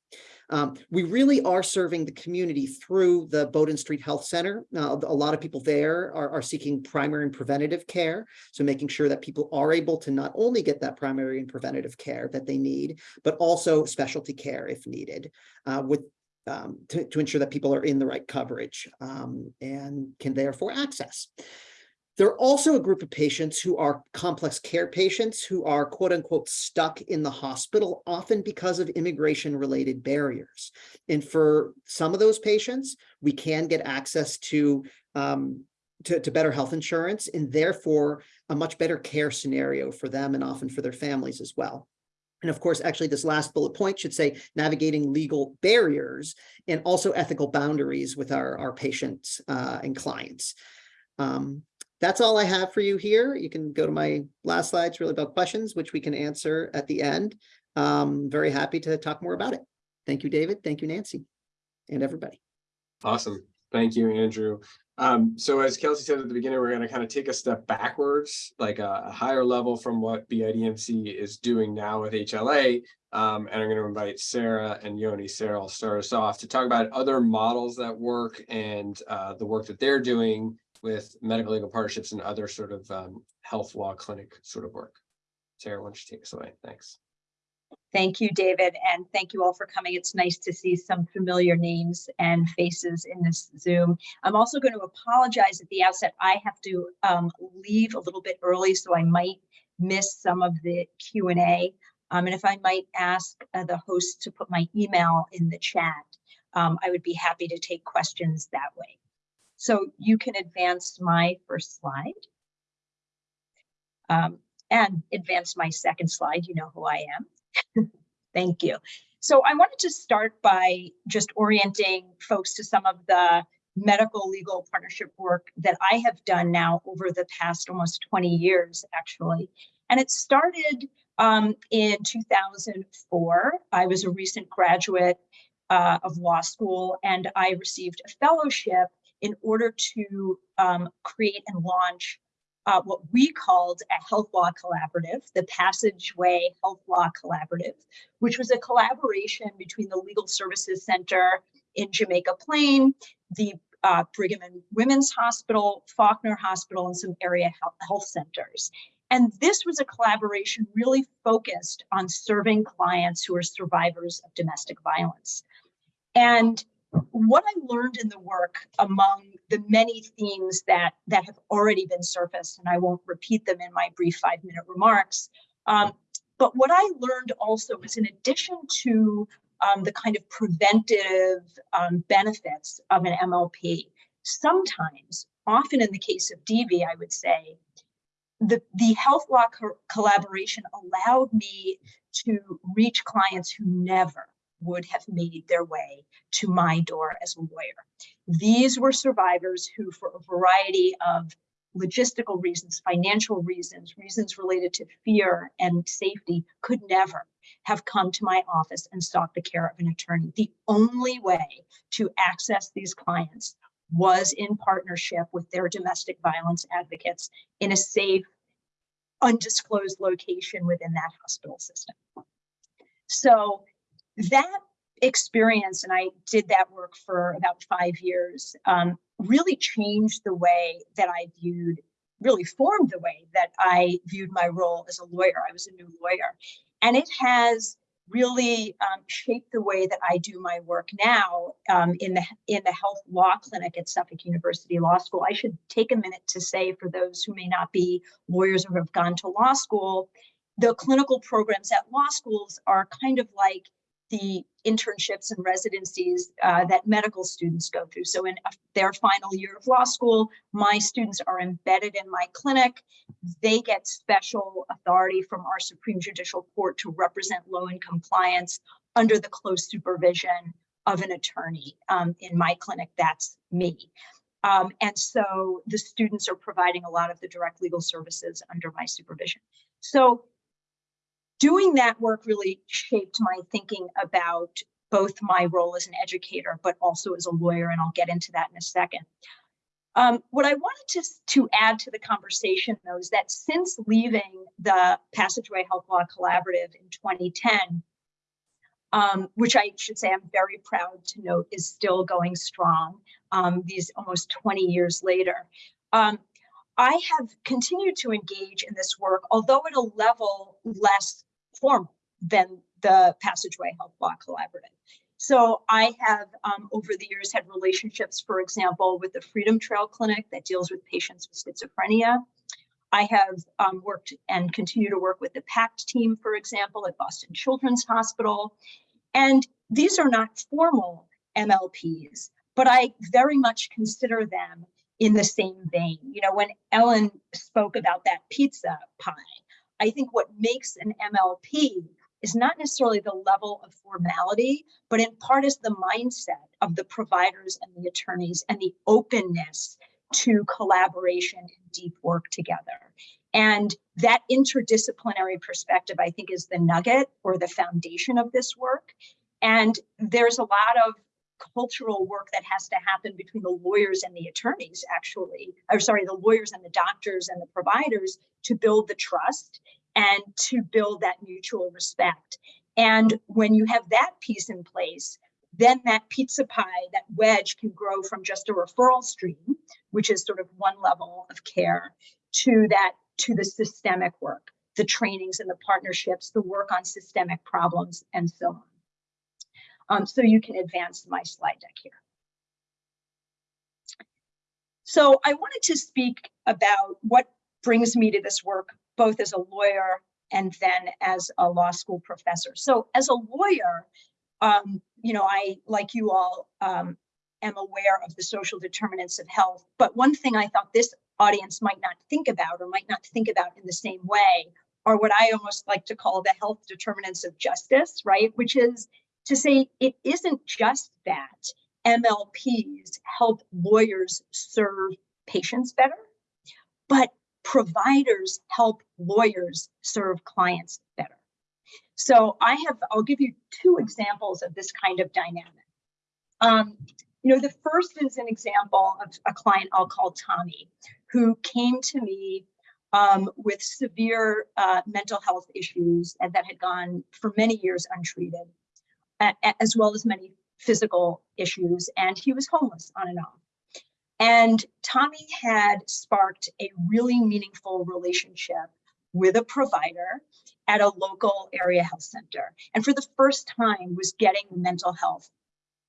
Um, we really are serving the community through the Bowdoin Street Health Center. A lot of people there are, are seeking primary and preventative care. So making sure that people are able to not only get that primary and preventative care that they need, but also specialty care if needed uh, with um, to, to ensure that people are in the right coverage um, and can therefore access. There are also a group of patients who are complex care patients who are quote unquote stuck in the hospital, often because of immigration related barriers. And for some of those patients, we can get access to, um, to, to better health insurance and therefore a much better care scenario for them and often for their families as well. And of course, actually, this last bullet point should say navigating legal barriers and also ethical boundaries with our, our patients uh, and clients. Um, that's all I have for you here. You can go to my last slides really about questions, which we can answer at the end. Um, very happy to talk more about it. Thank you, David. Thank you, Nancy, and everybody. Awesome. Thank you, Andrew. Um, so as Kelsey said at the beginning, we're going to kind of take a step backwards, like a, a higher level from what BIDMC is doing now with HLA. Um, and I'm going to invite Sarah and Yoni. Sarah will start us off to talk about other models that work and uh, the work that they're doing with medical legal partnerships and other sort of um, health law clinic sort of work. Sarah, why don't you take us away? Thanks. Thank you, David, and thank you all for coming. It's nice to see some familiar names and faces in this Zoom. I'm also going to apologize at the outset. I have to um, leave a little bit early, so I might miss some of the Q&A. Um, and if I might ask uh, the host to put my email in the chat, um, I would be happy to take questions that way. So you can advance my first slide. Um, and advance my second slide, you know who I am. Thank you. So I wanted to start by just orienting folks to some of the medical legal partnership work that I have done now over the past almost 20 years, actually. And it started um, in 2004. I was a recent graduate uh, of law school and I received a fellowship in order to um, create and launch uh, what we called a health law collaborative, the Passageway Health Law Collaborative, which was a collaboration between the Legal Services Center in Jamaica Plain, the uh, Brigham and Women's Hospital, Faulkner Hospital, and some area health, health centers. And this was a collaboration really focused on serving clients who are survivors of domestic violence. And what I learned in the work among the many themes that, that have already been surfaced, and I won't repeat them in my brief five minute remarks, um, but what I learned also is in addition to um, the kind of preventive um, benefits of an MLP, sometimes, often in the case of DV, I would say, the, the health law co collaboration allowed me to reach clients who never would have made their way to my door as a lawyer. These were survivors who, for a variety of logistical reasons, financial reasons, reasons related to fear and safety, could never have come to my office and sought the care of an attorney. The only way to access these clients was in partnership with their domestic violence advocates in a safe, undisclosed location within that hospital system. So that experience, and I did that work for about five years, um, really changed the way that I viewed, really formed the way that I viewed my role as a lawyer. I was a new lawyer. And it has really um, shaped the way that I do my work now um, in the in the health law clinic at Suffolk University Law School. I should take a minute to say for those who may not be lawyers or have gone to law school, the clinical programs at law schools are kind of like the internships and residencies uh, that medical students go through. So in their final year of law school, my students are embedded in my clinic. They get special authority from our Supreme Judicial Court to represent low-income clients under the close supervision of an attorney. Um, in my clinic, that's me. Um, and so the students are providing a lot of the direct legal services under my supervision. So doing that work really shaped my thinking about both my role as an educator, but also as a lawyer, and I'll get into that in a second. Um, what I wanted to, to add to the conversation, though, is that since leaving the Passageway Health Law Collaborative in 2010, um, which I should say I'm very proud to note is still going strong um, these almost 20 years later, um, I have continued to engage in this work, although at a level less formal than the Passageway Health Law Collaborative. So I have, um, over the years, had relationships, for example, with the Freedom Trail Clinic that deals with patients with schizophrenia. I have um, worked and continue to work with the PACT team, for example, at Boston Children's Hospital. And these are not formal MLPs, but I very much consider them in the same vein. You know, when Ellen spoke about that pizza pie, I think what makes an MLP is not necessarily the level of formality, but in part is the mindset of the providers and the attorneys and the openness to collaboration and deep work together. And that interdisciplinary perspective, I think, is the nugget or the foundation of this work. And there's a lot of cultural work that has to happen between the lawyers and the attorneys, actually, or sorry, the lawyers and the doctors and the providers to build the trust and to build that mutual respect. And when you have that piece in place, then that pizza pie, that wedge can grow from just a referral stream, which is sort of one level of care, to that to the systemic work, the trainings and the partnerships, the work on systemic problems, and so on. Um, so you can advance my slide deck here. So I wanted to speak about what brings me to this work, both as a lawyer and then as a law school professor. So as a lawyer, um, you know, I, like you all, um, am aware of the social determinants of health. But one thing I thought this audience might not think about or might not think about in the same way are what I almost like to call the health determinants of justice, right? Which is to say it isn't just that MLPs help lawyers serve patients better, but providers help lawyers serve clients better. So I have, I'll give you two examples of this kind of dynamic. Um, you know, the first is an example of a client I'll call Tommy, who came to me um, with severe uh, mental health issues and that had gone for many years untreated, as well as many physical issues. And he was homeless on and off. And Tommy had sparked a really meaningful relationship with a provider at a local area health center. And for the first time was getting the mental health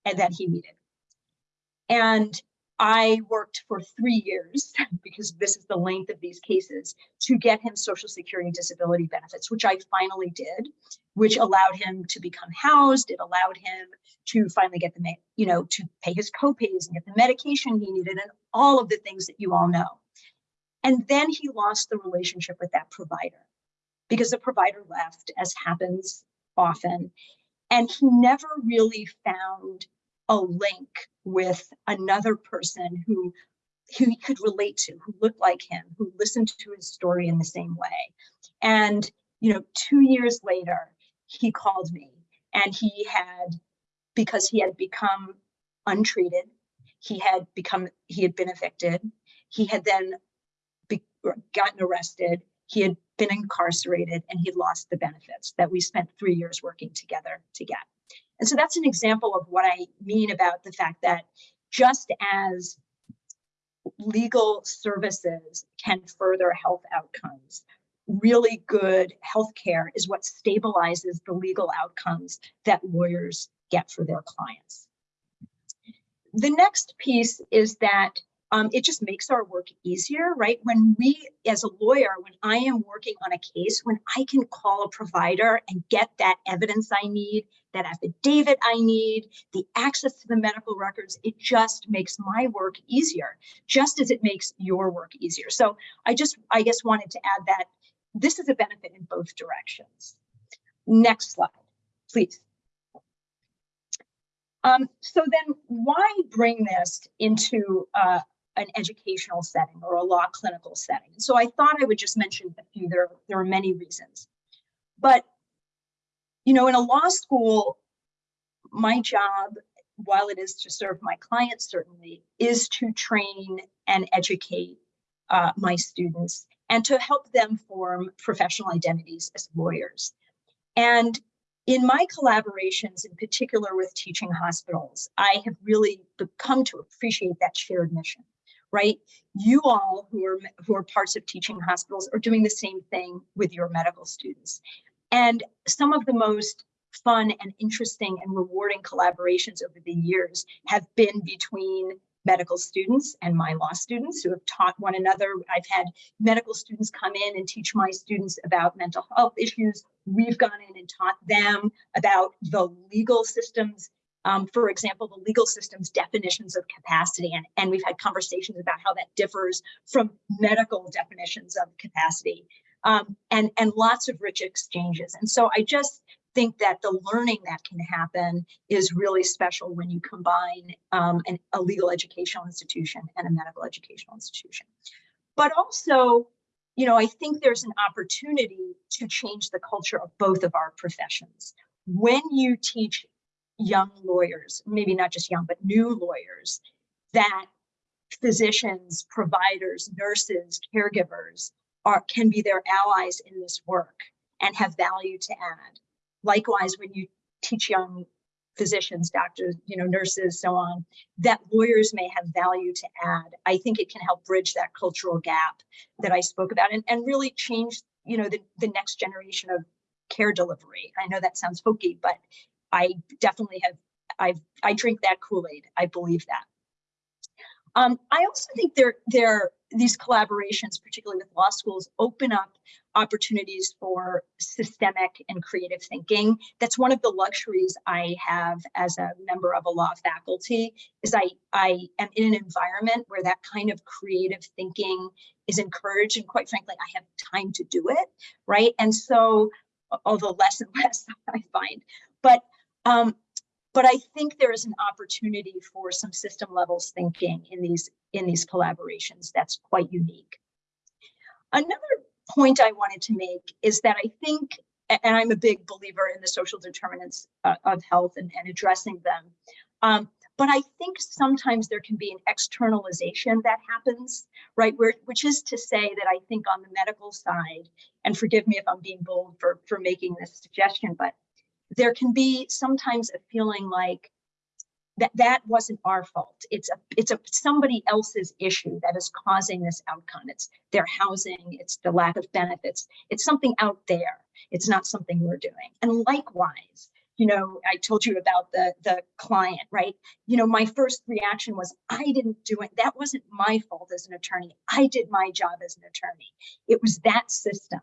that he needed. And I worked for three years because this is the length of these cases to get him social security disability benefits, which I finally did, which allowed him to become housed. It allowed him to finally get the, you know, to pay his copays and get the medication he needed and all of the things that you all know. And then he lost the relationship with that provider because the provider left, as happens often. And he never really found a link with another person who who he could relate to, who looked like him, who listened to his story in the same way. And you know, two years later, he called me and he had, because he had become untreated, he had become, he had been evicted, he had then be, gotten arrested, he had been incarcerated, and he lost the benefits that we spent three years working together to get. And so that's an example of what I mean about the fact that just as legal services can further health outcomes, really good healthcare is what stabilizes the legal outcomes that lawyers get for their clients. The next piece is that um, it just makes our work easier, right? When we, as a lawyer, when I am working on a case, when I can call a provider and get that evidence I need, that affidavit I need, the access to the medical records, it just makes my work easier, just as it makes your work easier. So I just, I guess, wanted to add that this is a benefit in both directions. Next slide, please. Um, so then why bring this into uh, an educational setting or a law clinical setting? So I thought I would just mention a few, there, there are many reasons. But, you know, in a law school, my job, while it is to serve my clients certainly, is to train and educate uh, my students and to help them form professional identities as lawyers. And in my collaborations, in particular with teaching hospitals, I have really come to appreciate that shared mission, right? You all who are, who are parts of teaching hospitals are doing the same thing with your medical students. And some of the most fun and interesting and rewarding collaborations over the years have been between medical students and my law students who have taught one another. I've had medical students come in and teach my students about mental health issues. We've gone in and taught them about the legal systems. Um, for example, the legal systems definitions of capacity, and, and we've had conversations about how that differs from medical definitions of capacity, um, and, and lots of rich exchanges. And so I just think that the learning that can happen is really special when you combine um, an, a legal educational institution and a medical educational institution. But also, you know, I think there's an opportunity to change the culture of both of our professions. When you teach young lawyers, maybe not just young, but new lawyers, that physicians, providers, nurses, caregivers are can be their allies in this work and have value to add Likewise, when you teach young physicians, doctors, you know, nurses, so on, that lawyers may have value to add. I think it can help bridge that cultural gap that I spoke about and, and really change, you know, the, the next generation of care delivery. I know that sounds hokey, but I definitely have, I've, I drink that Kool-Aid. I believe that. Um, I also think there, there, these collaborations, particularly with law schools, open up opportunities for systemic and creative thinking. That's one of the luxuries I have as a member of a law faculty is I, I am in an environment where that kind of creative thinking is encouraged. And quite frankly, I have time to do it, right? And so, although less and less I find, but um, but I think there is an opportunity for some system levels thinking in these in these collaborations that's quite unique. Another point I wanted to make is that I think, and I'm a big believer in the social determinants uh, of health and, and addressing them, um, but I think sometimes there can be an externalization that happens, right? Where, which is to say that I think on the medical side, and forgive me if I'm being bold for, for making this suggestion, but there can be sometimes a feeling like that that wasn't our fault. It's a it's a somebody else's issue that is causing this outcome. It's their housing, it's the lack of benefits. It's something out there. It's not something we're doing. And likewise, you know, I told you about the the client, right? You know, my first reaction was I didn't do it. That wasn't my fault as an attorney. I did my job as an attorney. It was that system.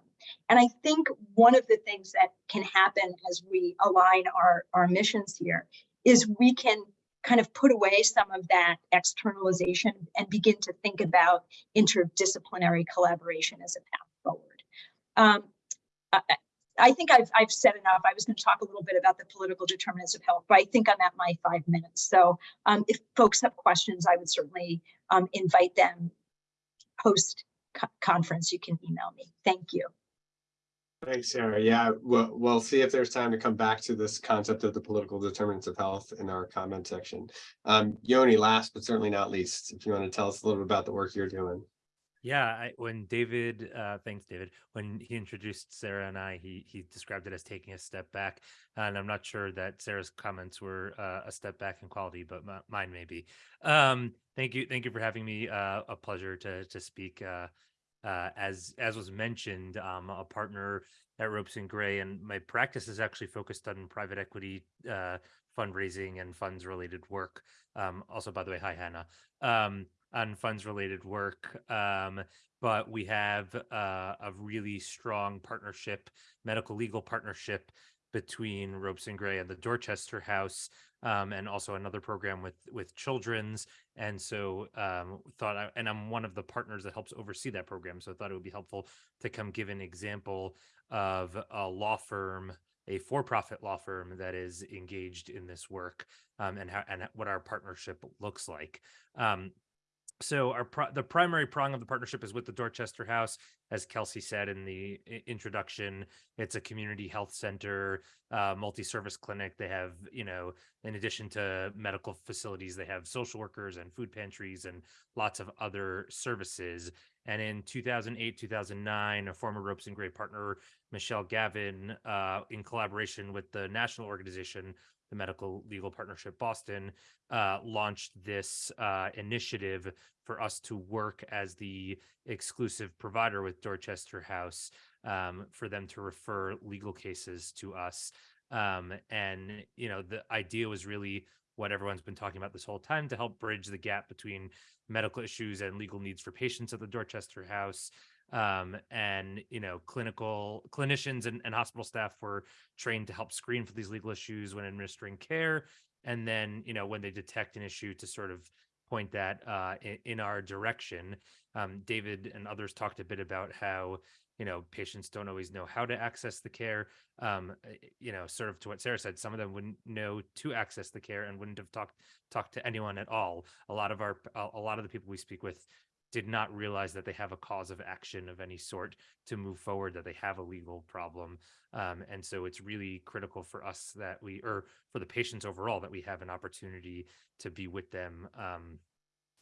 And I think one of the things that can happen as we align our, our missions here is we can kind of put away some of that externalization and begin to think about interdisciplinary collaboration as a path forward. Um, I, I, think I've, I've said enough. I was going to talk a little bit about the political determinants of health, but I think I'm at my five minutes. So um, if folks have questions, I would certainly um, invite them post conference. You can email me. Thank you. Thanks, Sarah. Yeah, we'll, we'll see if there's time to come back to this concept of the political determinants of health in our comment section. Um, Yoni, last but certainly not least, if you want to tell us a little bit about the work you're doing. Yeah, I, when David, uh, thanks, David. When he introduced Sarah and I, he he described it as taking a step back, and I'm not sure that Sarah's comments were uh, a step back in quality, but mi- mine may be. Um, thank you, thank you for having me. Uh, a pleasure to to speak. Uh, as as was mentioned, I'm a partner at Ropes and Gray, and my practice is actually focused on private equity uh, fundraising and funds related work. Um, also, by the way, hi Hannah. Um, on funds related work. Um, but we have uh, a really strong partnership, medical legal partnership between Ropes and Gray and the Dorchester House, um, and also another program with with Children's. And so um, thought, I, and I'm one of the partners that helps oversee that program. So I thought it would be helpful to come give an example of a law firm a for-profit law firm that is engaged in this work um, and how and what our partnership looks like. So our pro- the primary prong of the partnership is with the Dorchester House, as Kelsey said in the introduction. It's a community health center, uh, multi-service clinic. They have, you know, in addition to medical facilities, they have social workers and food pantries and lots of other services. And in 2008, 2009, a former Ropes and Gray partner, Michelle Gavin, uh, in collaboration with the national organization, the Medical Legal Partnership Boston, uh, launched this uh, initiative for us to work as the exclusive provider with Dorchester House um, for them to refer legal cases to us. Um, and, you know, the idea was really what everyone's been talking about this whole time to help bridge the gap between medical issues and legal needs for patients at the Dorchester House. Um, and, you know, clinical clinicians and, and hospital staff were trained to help screen for these legal issues when administering care. And then you know when they detect an issue to sort of point that uh, in, in our direction um, david and others talked a bit about how you know patients don't always know how to access the care um, uh, you know sort of to what sarah said some of them wouldn't know to access the care and wouldn't have talked talked to anyone at all. A lot of our a lot of the people we speak with did not realize that they have a cause of action of any sort to move forward that they have a legal problem um, and so it's really critical for us that we, or for the patients overall, that we have an opportunity to be with them um,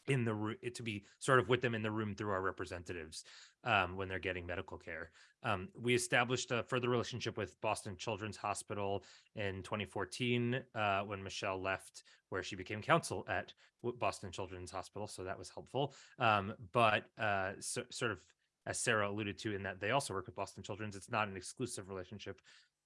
in the room, to be sort of with them in the room through our representatives um, when they're getting medical care. Um, we established a further relationship with Boston Children's Hospital in 2014 uh, when Michelle left, where she became counsel at Boston Children's Hospital. So that was helpful. Um, but uh, so, sort of as Sarah alluded to, in that they also work with Boston Children's. It's not an exclusive relationship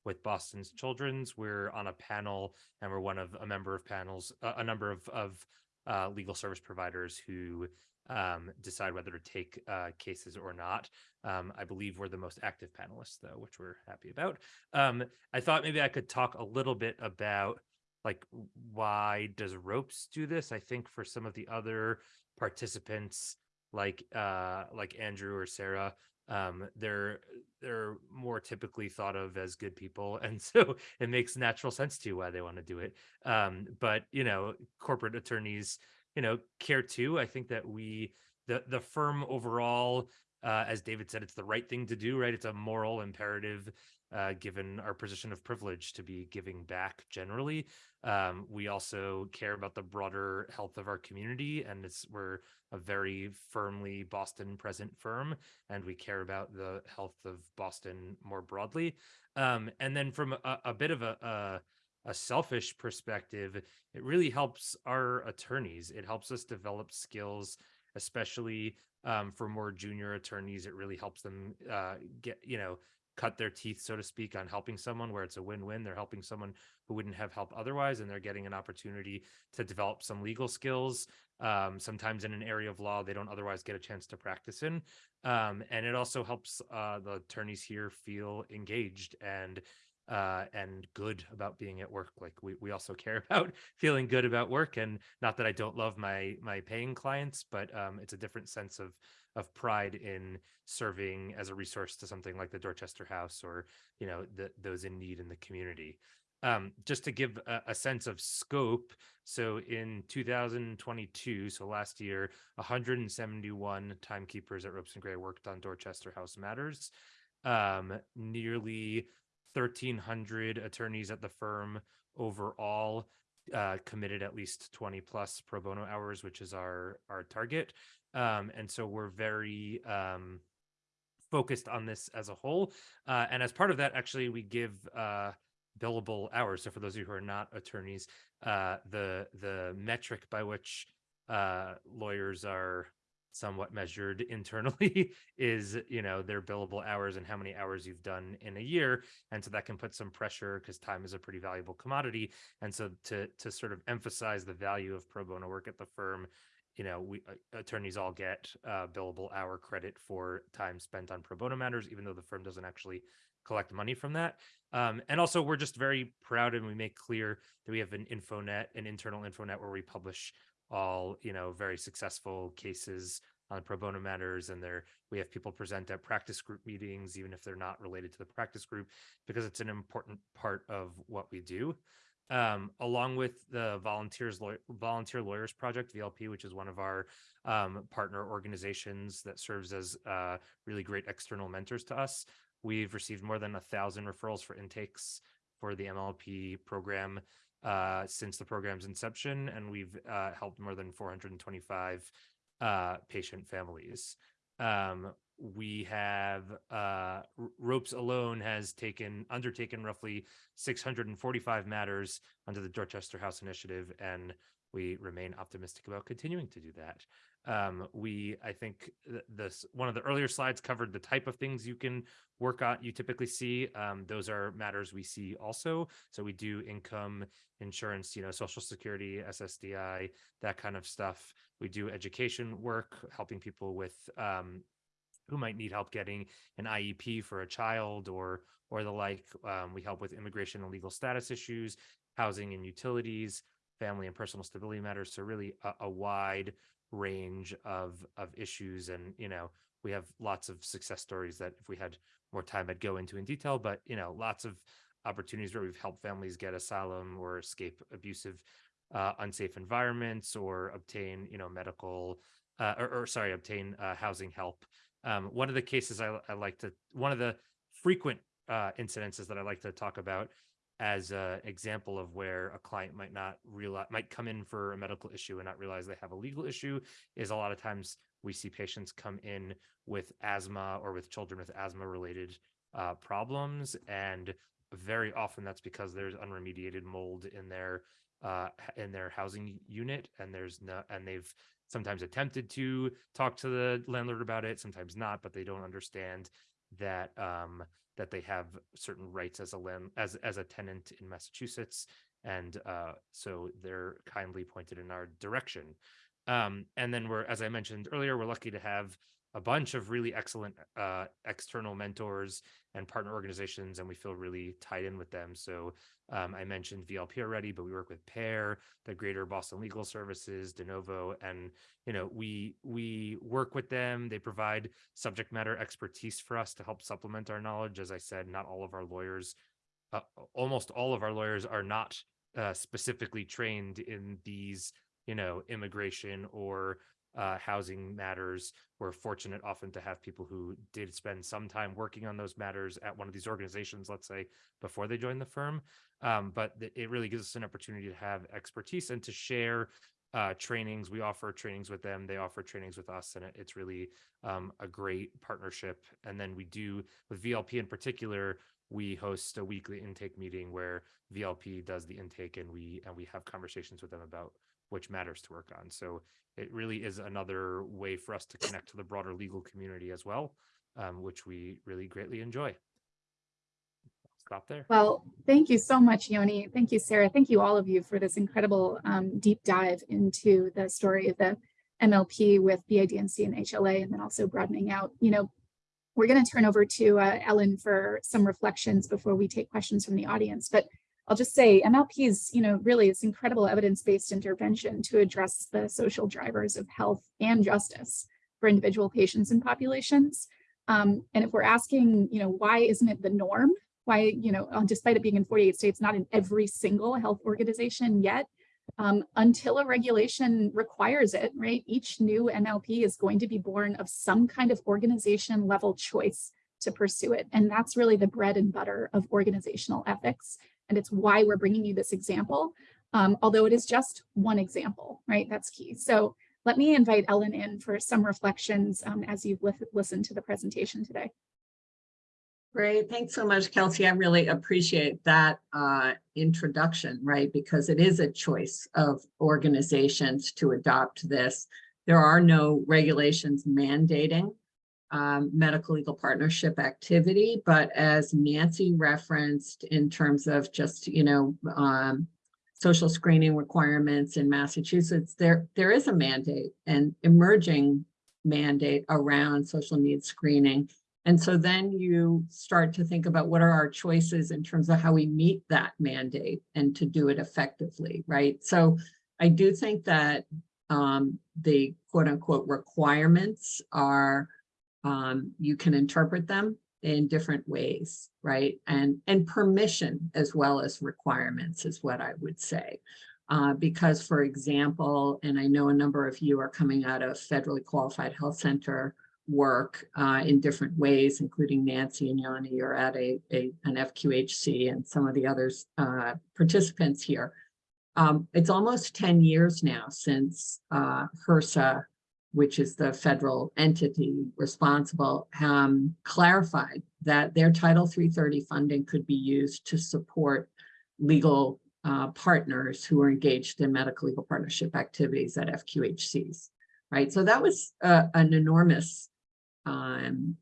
with Boston's Children's. We're on a panel, and we're one of a member of panels, a, a number of of uh, legal service providers who um, decide whether to take uh, cases or not. Um, I believe we're the most active panelists, though, which we're happy about. Um, I thought maybe I could talk a little bit about like why does ropes do this? I think for some of the other participants like uh like Andrew or Sarah um they're they're more typically thought of as good people and so it makes natural sense to why they want to do it. Um but you know corporate attorneys you know care too. I think that we the the firm overall uh, as david said it's the right thing to do right? It's a moral imperative uh, given our position of privilege to be giving back generally. Um, we also care about the broader health of our community and it's we're a very firmly boston present firm and we care about the health of boston more broadly. Um, and then from a, a bit of a, a a selfish perspective it really helps our attorneys. It helps us develop skills especially um, for more junior attorneys. It really helps them uh, get you know cut their teeth so to speak on helping someone where it's a win-win. They're helping someone who wouldn't have help otherwise and they're getting an opportunity to develop some legal skills um, sometimes in an area of law they don't otherwise get a chance to practice in. Um, and it also helps uh, the attorneys here feel engaged and uh, and good about being at work. Like we, we also care about feeling good about work and not that I don't love my, my paying clients, but um, it's a different sense of, of pride in serving as a resource to something like the Dorchester House or, you know, the, those in need in the community. Um, just to give a, a sense of scope, so in 2022, so last year, 171 timekeepers at Ropes and Gray worked on Dorchester House matters. Um, nearly 1,300 attorneys at the firm overall uh, committed at least 20 plus pro bono hours, which is our our target. Um, and so we're very um, focused on this as a whole. Uh, and as part of that, actually, we give uh, billable hours. So for those of you who are not attorneys, uh, the the metric by which uh, lawyers are somewhat measured internally is you know their billable hours and how many hours you've done in a year and so that can put some pressure because time is a pretty valuable commodity and so to to sort of emphasize the value of pro bono work at the firm you know we uh, attorneys all get uh, billable hour credit for time spent on pro bono matters even though the firm doesn't actually collect money from that. Um, and also we're just very proud and we make clear that we have an infonet an internal infonet where we publish all you know very successful cases on pro bono matters and there we have people present at practice group meetings even if they're not related to the practice group because it's an important part of what we do. Um, along with the volunteers Law- volunteer lawyers project vlp which is one of our um, partner organizations that serves as uh, really great external mentors to us we've received more than a thousand referrals for intakes for the mlp program uh, since the program's inception, and we've uh, helped more than 425 uh, patient families. Um, we have uh, Ropes alone has taken undertaken roughly 645 matters under the Dorchester House Initiative, and we remain optimistic about continuing to do that. Um, we, I think, this one of the earlier slides covered the type of things you can work on. You typically see um, those are matters we see also. So we do income insurance, you know, social security, SSDI, that kind of stuff. We do education work, helping people with um, who might need help getting an IEP for a child or or the like. Um, we help with immigration and legal status issues, housing and utilities, family and personal stability matters. So really a, a wide range of of issues, and you know we have lots of success stories that if we had more time, I'd go into in detail. But you know lots of opportunities where we've helped families get asylum or escape abusive, uh, unsafe environments or obtain you know medical uh, or, or sorry obtain uh, housing help. Um, one of the cases I, I like to one of the frequent uh, incidences that I like to talk about as an example of where a client might not realize might come in for a medical issue and not realize they have a legal issue is a lot of times we see patients come in with asthma or with children with asthma related uh, problems and very often that's because there's unremediated mold in their uh, in their housing unit and there's no and they've sometimes attempted to talk to the landlord about it sometimes not but they don't understand that um that they have certain rights as a land as as a tenant in Massachusetts and uh so they're kindly pointed in our direction. Um and then we're as I mentioned earlier we're lucky to have a bunch of really excellent uh external mentors and partner organizations and we feel really tied in with them. So um, I mentioned VLP already, but we work with PAIR, the Greater Boston Legal Services, De Novo, and you know we we work with them. They provide subject matter expertise for us to help supplement our knowledge. As I said, not all of our lawyers, uh, almost all of our lawyers are not uh, specifically trained in these, you know, immigration or uh, housing matters. We're fortunate often to have people who did spend some time working on those matters at one of these organizations, let's say, before they joined the firm. Um, but it really gives us an opportunity to have expertise and to share uh, trainings. We offer trainings with them. They offer trainings with us, and it, it's really um, a great partnership. And then we do with VLP in particular. We host a weekly intake meeting where VLP does the intake, and we and we have conversations with them about which matters to work on. So it really is another way for us to connect to the broader legal community as well, um, which we really greatly enjoy. Stop there. Well, thank you so much, Yoni. Thank you, Sarah. Thank you all of you for this incredible um, deep dive into the story of the MLP with BIDMC and HLA, and then also broadening out. You know, we're going to turn over to uh, Ellen for some reflections before we take questions from the audience. But I'll just say MLP is, you know, really it's incredible evidence-based intervention to address the social drivers of health and justice for individual patients and populations. Um, and if we're asking, you know, why isn't it the norm? Why, you know, uh, despite it being in 48 states, not in every single health organization yet, um, until a regulation requires it, right? Each new MLP is going to be born of some kind of organization level choice to pursue it. And that's really the bread and butter of organizational ethics. And it's why we're bringing you this example, um, although it is just one example, right? That's key. So let me invite Ellen in for some reflections um, as you've lis- listened to the presentation today. Great, thanks so much, Kelsey. I really appreciate that uh, introduction, right? Because it is a choice of organizations to adopt this. There are no regulations mandating um, medical legal partnership activity, but as Nancy referenced in terms of just, you know, um, social screening requirements in Massachusetts, there, there is a mandate and emerging mandate around social needs screening. And so then you start to think about what are our choices in terms of how we meet that mandate and to do it effectively, right? So I do think that um, the quote unquote requirements are, um, you can interpret them in different ways, right? And, and permission as well as requirements is what I would say. Uh, because for example, and I know a number of you are coming out of federally qualified health center work uh, in different ways, including Nancy and Yanni, you're at a, a an FQHC and some of the others uh, participants here. Um, it's almost 10 years now since uh, HRSA, which is the federal entity responsible, um, clarified that their Title 330 funding could be used to support legal uh, partners who are engaged in medical legal partnership activities at FQHCs, right? So that was uh, an enormous um,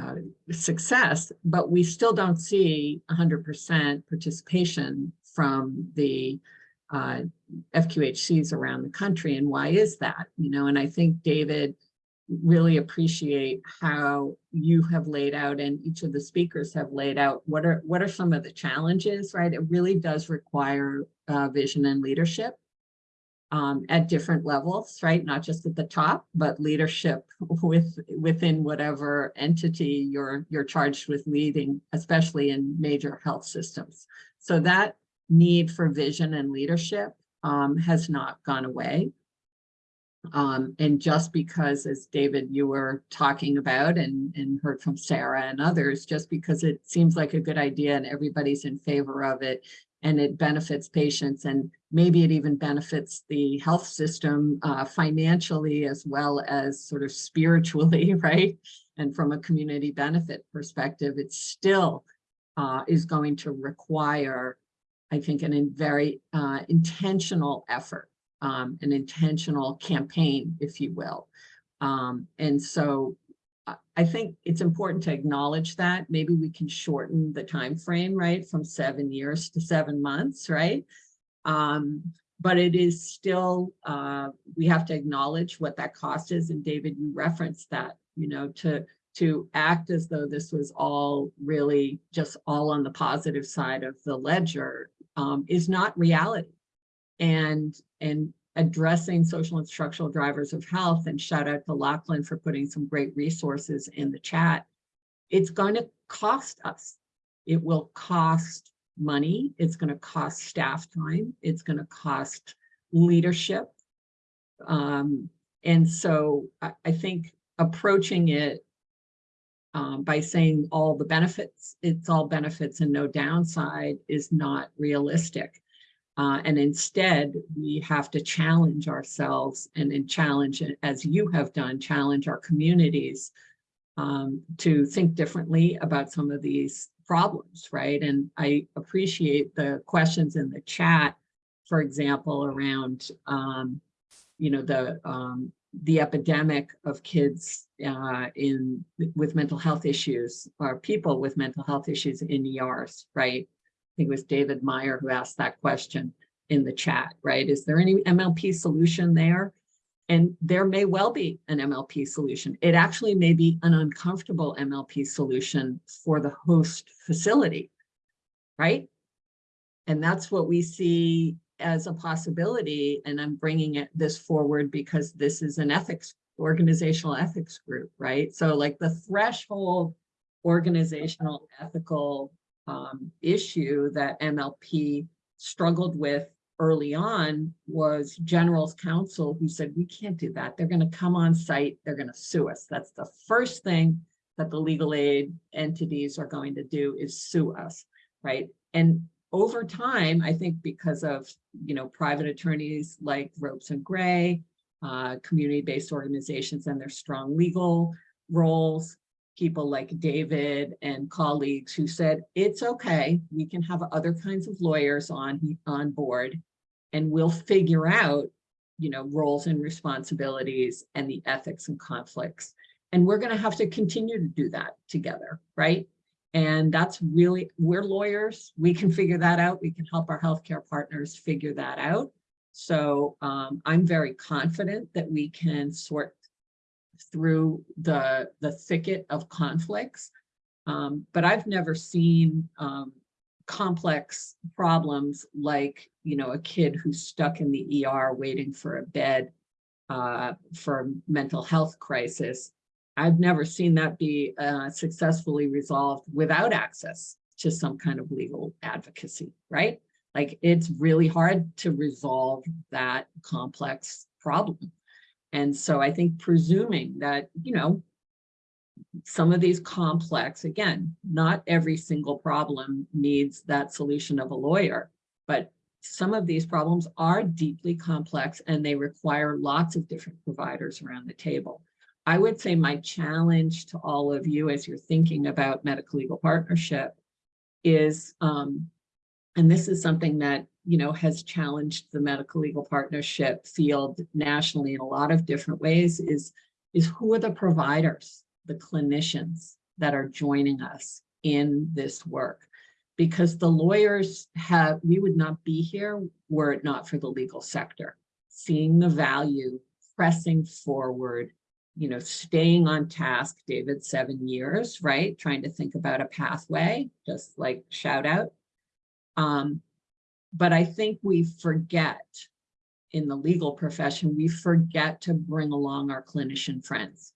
uh, success, but we still don't see 100% participation from the uh, FQHCs around the country. And why is that? You know, and I think David really appreciate how you have laid out and each of the speakers have laid out what are what are some of the challenges, right? It really does require uh, vision and leadership um, at different levels, right? Not just at the top, but leadership with within whatever entity you're you're charged with leading, especially in major health systems. So that need for vision and leadership um, has not gone away. Um, and just because, as David, you were talking about and, and heard from Sarah and others, just because it seems like a good idea and everybody's in favor of it and it benefits patients and maybe it even benefits the health system uh, financially as well as sort of spiritually, right? And from a community benefit perspective, it still uh, is going to require, I think, an very uh, intentional effort, um, an intentional campaign, if you will. Um, and so I- I think it's important to acknowledge that maybe we can shorten the time frame, right, from seven years to seven months, right? Um, but it is still, uh, we have to acknowledge what that cost is. And David, you referenced that, you know, to to act as though this was all really just all on the positive side of the ledger um, is not reality. And and addressing social and structural drivers of health and shout out to Lachlan for putting some great resources in the chat. It's going to cost us. It will cost money. It's going to cost staff time. It's going to cost leadership. Um, and so I, I think approaching it um, by saying all the benefits, it's all benefits and no downside is not realistic. Uh, and instead, we have to challenge ourselves and then challenge, as you have done, challenge our communities um, to think differently about some of these problems, right? And I appreciate the questions in the chat, for example, around, um, you know, the um, the epidemic of kids uh, in with mental health issues or people with mental health issues in ERs, right? I think it was David Meyer who asked that question in the chat, right? Is there any MLP solution there? And there may well be an MLP solution. It actually may be an uncomfortable MLP solution for the host facility, right? And that's what we see as a possibility. And I'm bringing it this forward because this is an ethics, organizational ethics group, right? So like the threshold organizational ethical um, issue that MLP struggled with early on was general's counsel who said, we can't do that. They're going to come on site. They're going to sue us. That's the first thing that the legal aid entities are going to do is sue us, right? And over time, I think because of, you know, private attorneys like Ropes and Gray, uh, community-based organizations and their strong legal roles, people like David and colleagues who said, it's okay, we can have other kinds of lawyers on, on board and we'll figure out, you know, roles and responsibilities and the ethics and conflicts. And we're gonna have to continue to do that together, right? And that's really, we're lawyers, we can figure that out. We can help our healthcare partners figure that out. So um, I'm very confident that we can sort through the, the thicket of conflicts. Um, but I've never seen um, complex problems like, you know, a kid who's stuck in the ER waiting for a bed uh, for a mental health crisis. I've never seen that be uh, successfully resolved without access to some kind of legal advocacy, right? Like it's really hard to resolve that complex problem. And so I think presuming that, you know, some of these complex, again, not every single problem needs that solution of a lawyer, but some of these problems are deeply complex and they require lots of different providers around the table. I would say my challenge to all of you as you're thinking about medical legal partnership is, um, and this is something that, you know, has challenged the medical legal partnership field nationally in a lot of different ways is, is who are the providers, the clinicians that are joining us in this work? Because the lawyers have, we would not be here were it not for the legal sector, seeing the value, pressing forward, you know, staying on task, David, seven years, right? Trying to think about a pathway, just like shout out. Um, but I think we forget in the legal profession, we forget to bring along our clinician friends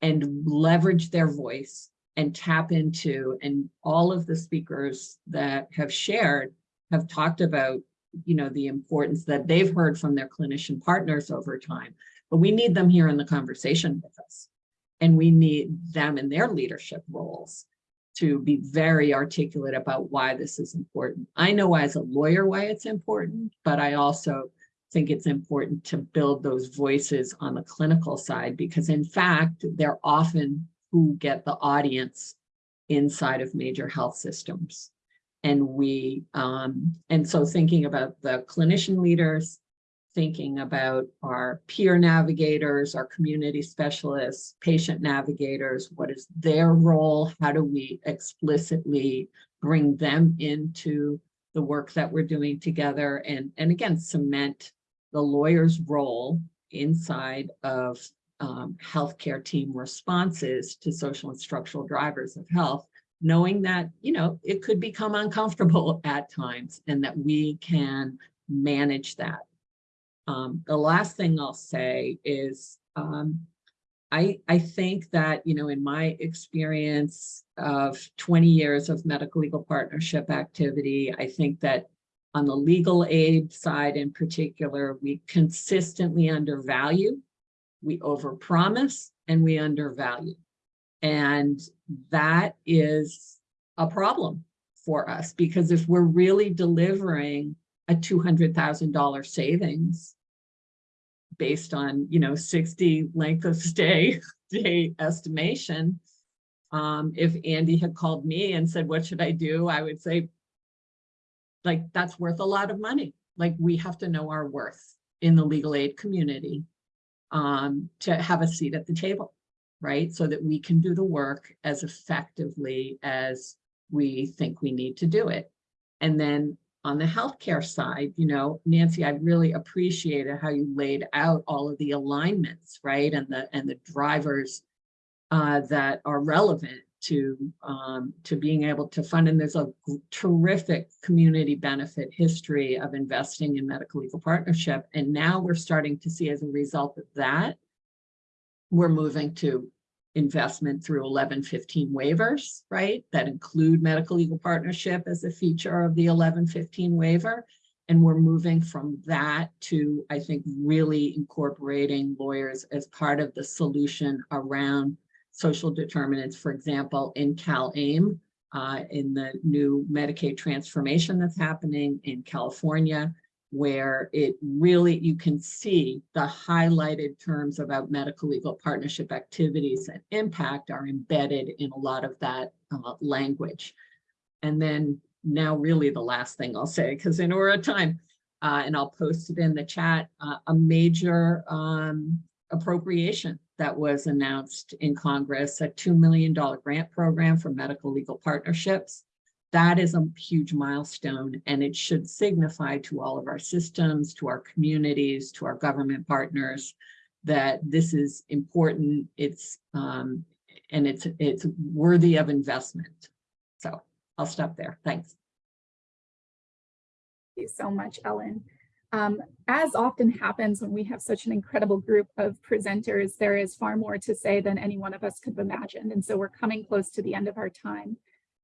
and leverage their voice and tap into, and all of the speakers that have shared have talked about, you know, the importance that they've heard from their clinician partners over time but we need them here in the conversation with us. And we need them in their leadership roles to be very articulate about why this is important. I know as a lawyer why it's important, but I also think it's important to build those voices on the clinical side because in fact, they're often who get the audience inside of major health systems. And we, um, and so thinking about the clinician leaders, thinking about our peer navigators, our community specialists, patient navigators, what is their role? How do we explicitly bring them into the work that we're doing together? And, and again, cement the lawyer's role inside of um, healthcare team responses to social and structural drivers of health, knowing that, you know, it could become uncomfortable at times and that we can manage that. Um, the last thing I'll say is um, I, I think that, you know, in my experience of 20 years of medical legal partnership activity, I think that on the legal aid side in particular, we consistently undervalue, we overpromise, and we undervalue. And that is a problem for us because if we're really delivering a $200,000 savings based on, you know, 60 length of stay day estimation. Um, if Andy had called me and said, what should I do? I would say, like, that's worth a lot of money. Like, we have to know our worth in the legal aid community um, to have a seat at the table, right? So that we can do the work as effectively as we think we need to do it. And then on the healthcare side, you know, Nancy, I really appreciated how you laid out all of the alignments, right? And the and the drivers uh, that are relevant to um, to being able to fund. And there's a terrific community benefit history of investing in medical legal partnership. And now we're starting to see as a result of that, we're moving to investment through 1115 waivers, right? That include medical legal partnership as a feature of the 1115 waiver. And we're moving from that to, I think, really incorporating lawyers as part of the solution around social determinants, for example, in CalAIM, uh, in the new Medicaid transformation that's happening in California, where it really, you can see the highlighted terms about medical legal partnership activities and impact are embedded in a lot of that uh, language. And then now really the last thing I'll say, because I know we're at time, uh, and I'll post it in the chat, uh, a major um, appropriation that was announced in Congress, a $2 million grant program for medical legal partnerships. That is a huge milestone and it should signify to all of our systems, to our communities, to our government partners, that this is important, it's, um, and it's, it's worthy of investment. So I'll stop there. Thanks. Thank you so much, Ellen. Um, as often happens when we have such an incredible group of presenters, there is far more to say than any one of us could have imagined. And so we're coming close to the end of our time.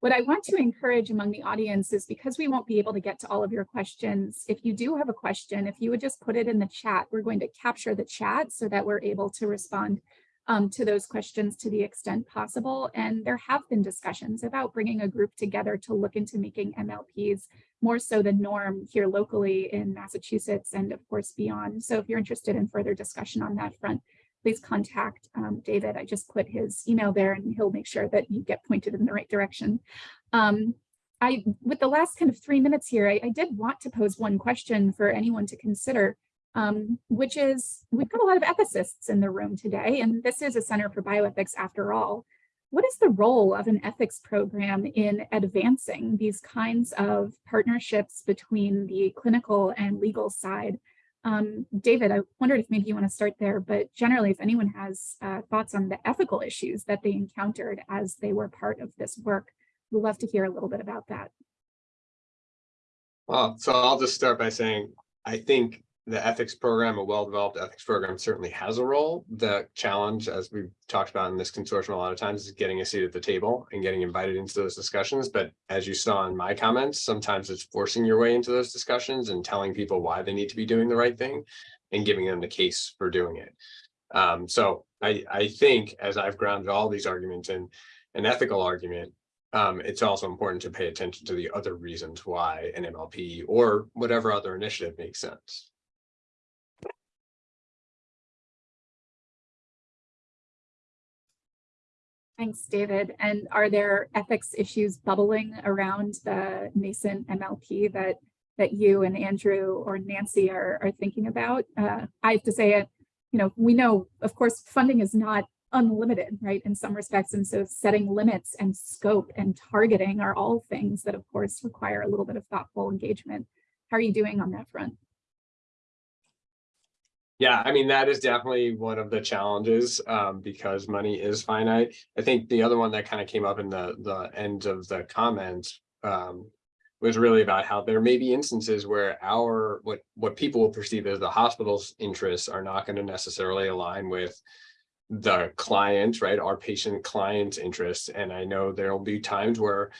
What I want to encourage among the audience is because we won't be able to get to all of your questions, if you do have a question, if you would just put it in the chat, we're going to capture the chat so that we're able to respond um, to those questions to the extent possible. And there have been discussions about bringing a group together to look into making MLPs more so the norm here locally in Massachusetts and of course beyond. So if you're interested in further discussion on that front, please contact um, David. I just put his email there and he'll make sure that you get pointed in the right direction. Um, I, with the last kind of three minutes here, I, I did want to pose one question for anyone to consider um, which is we've got a lot of ethicists in the room today, and this is a Center for Bioethics after all. What is the role of an ethics program in advancing these kinds of partnerships between the clinical and legal side? Um, David, I wondered if maybe you want to start there, but generally, if anyone has uh, thoughts on the ethical issues that they encountered as they were part of this work, we'd love to hear a little bit about that. Well, so I'll just start by saying, I think the ethics program, a well-developed ethics program certainly has a role. The challenge, as we've talked about in this consortium a lot of times, is getting a seat at the table and getting invited into those discussions. But as you saw in my comments, sometimes it's forcing your way into those discussions and telling people why they need to be doing the right thing and giving them the case for doing it. Um, so I, I think as I've grounded all these arguments in an ethical argument, um, it's also important to pay attention to the other reasons why an MLP or whatever other initiative makes sense. Thanks, David. And are there ethics issues bubbling around the nascent MLP that that you and Andrew or Nancy are, are thinking about? Uh, I have to say it, you know, we know, of course, funding is not unlimited, right, in some respects. And so setting limits and scope and targeting are all things that, of course, require a little bit of thoughtful engagement. How are you doing on that front? Yeah, I mean, that is definitely one of the challenges um, because money is finite. I think the other one that kind of came up in the, the end of the comments um, was really about how there may be instances where our, what, what people will perceive as the hospital's interests are not going to necessarily align with the client, right? Our patient client's interests. And I know there will be times where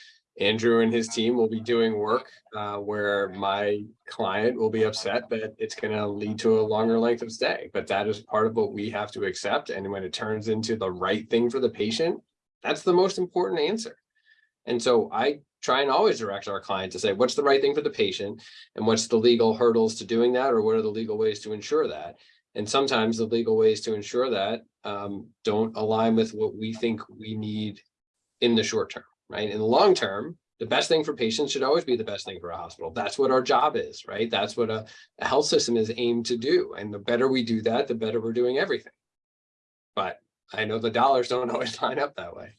Andrew and his team will be doing work uh, where my client will be upset that it's going to lead to a longer length of stay. But that is part of what we have to accept. And when it turns into the right thing for the patient, that's the most important answer. And so I try and always direct our client to say, what's the right thing for the patient? And what's the legal hurdles to doing that? Or what are the legal ways to ensure that? And sometimes the legal ways to ensure that um, don't align with what we think we need in the short term right? In the long term, the best thing for patients should always be the best thing for a hospital. That's what our job is, right? That's what a, a health system is aimed to do. And the better we do that, the better we're doing everything. But I know the dollars don't always line up that way.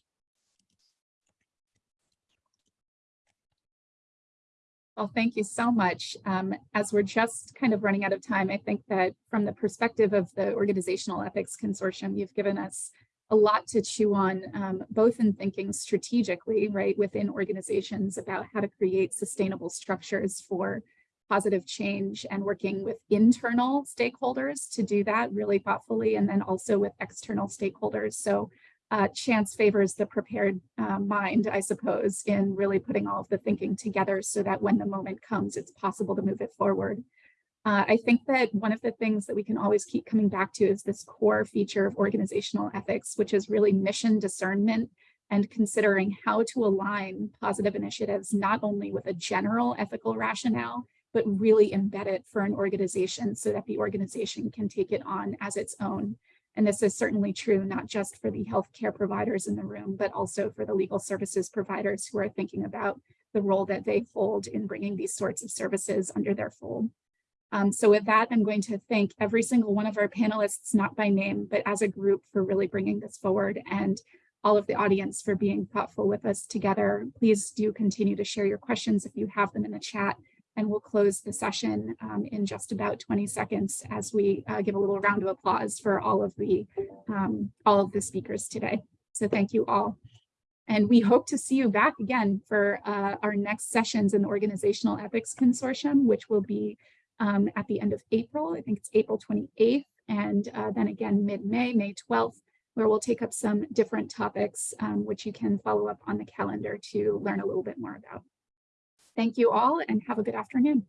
Well, thank you so much. Um, as we're just kind of running out of time, I think that from the perspective of the Organizational Ethics Consortium, you've given us a lot to chew on, um, both in thinking strategically, right, within organizations about how to create sustainable structures for positive change and working with internal stakeholders to do that really thoughtfully, and then also with external stakeholders. So uh, chance favors the prepared uh, mind, I suppose, in really putting all of the thinking together so that when the moment comes, it's possible to move it forward. Uh, I think that one of the things that we can always keep coming back to is this core feature of organizational ethics, which is really mission discernment and considering how to align positive initiatives, not only with a general ethical rationale but really embed it for an organization so that the organization can take it on as its own. And this is certainly true, not just for the healthcare providers in the room, but also for the legal services providers who are thinking about the role that they hold in bringing these sorts of services under their fold. Um, so with that, I'm going to thank every single one of our panelists, not by name, but as a group for really bringing this forward and all of the audience for being thoughtful with us together. Please do continue to share your questions if you have them in the chat and we'll close the session um, in just about 20 seconds as we uh, give a little round of applause for all of the um, all of the speakers today. So thank you all. And we hope to see you back again for uh, our next sessions in the Organizational Ethics Consortium, which will be um, at the end of April. I think it's April 28th and uh, then again mid-May, May 12th, where we'll take up some different topics, um, which you can follow up on the calendar to learn a little bit more about. Thank you all and have a good afternoon.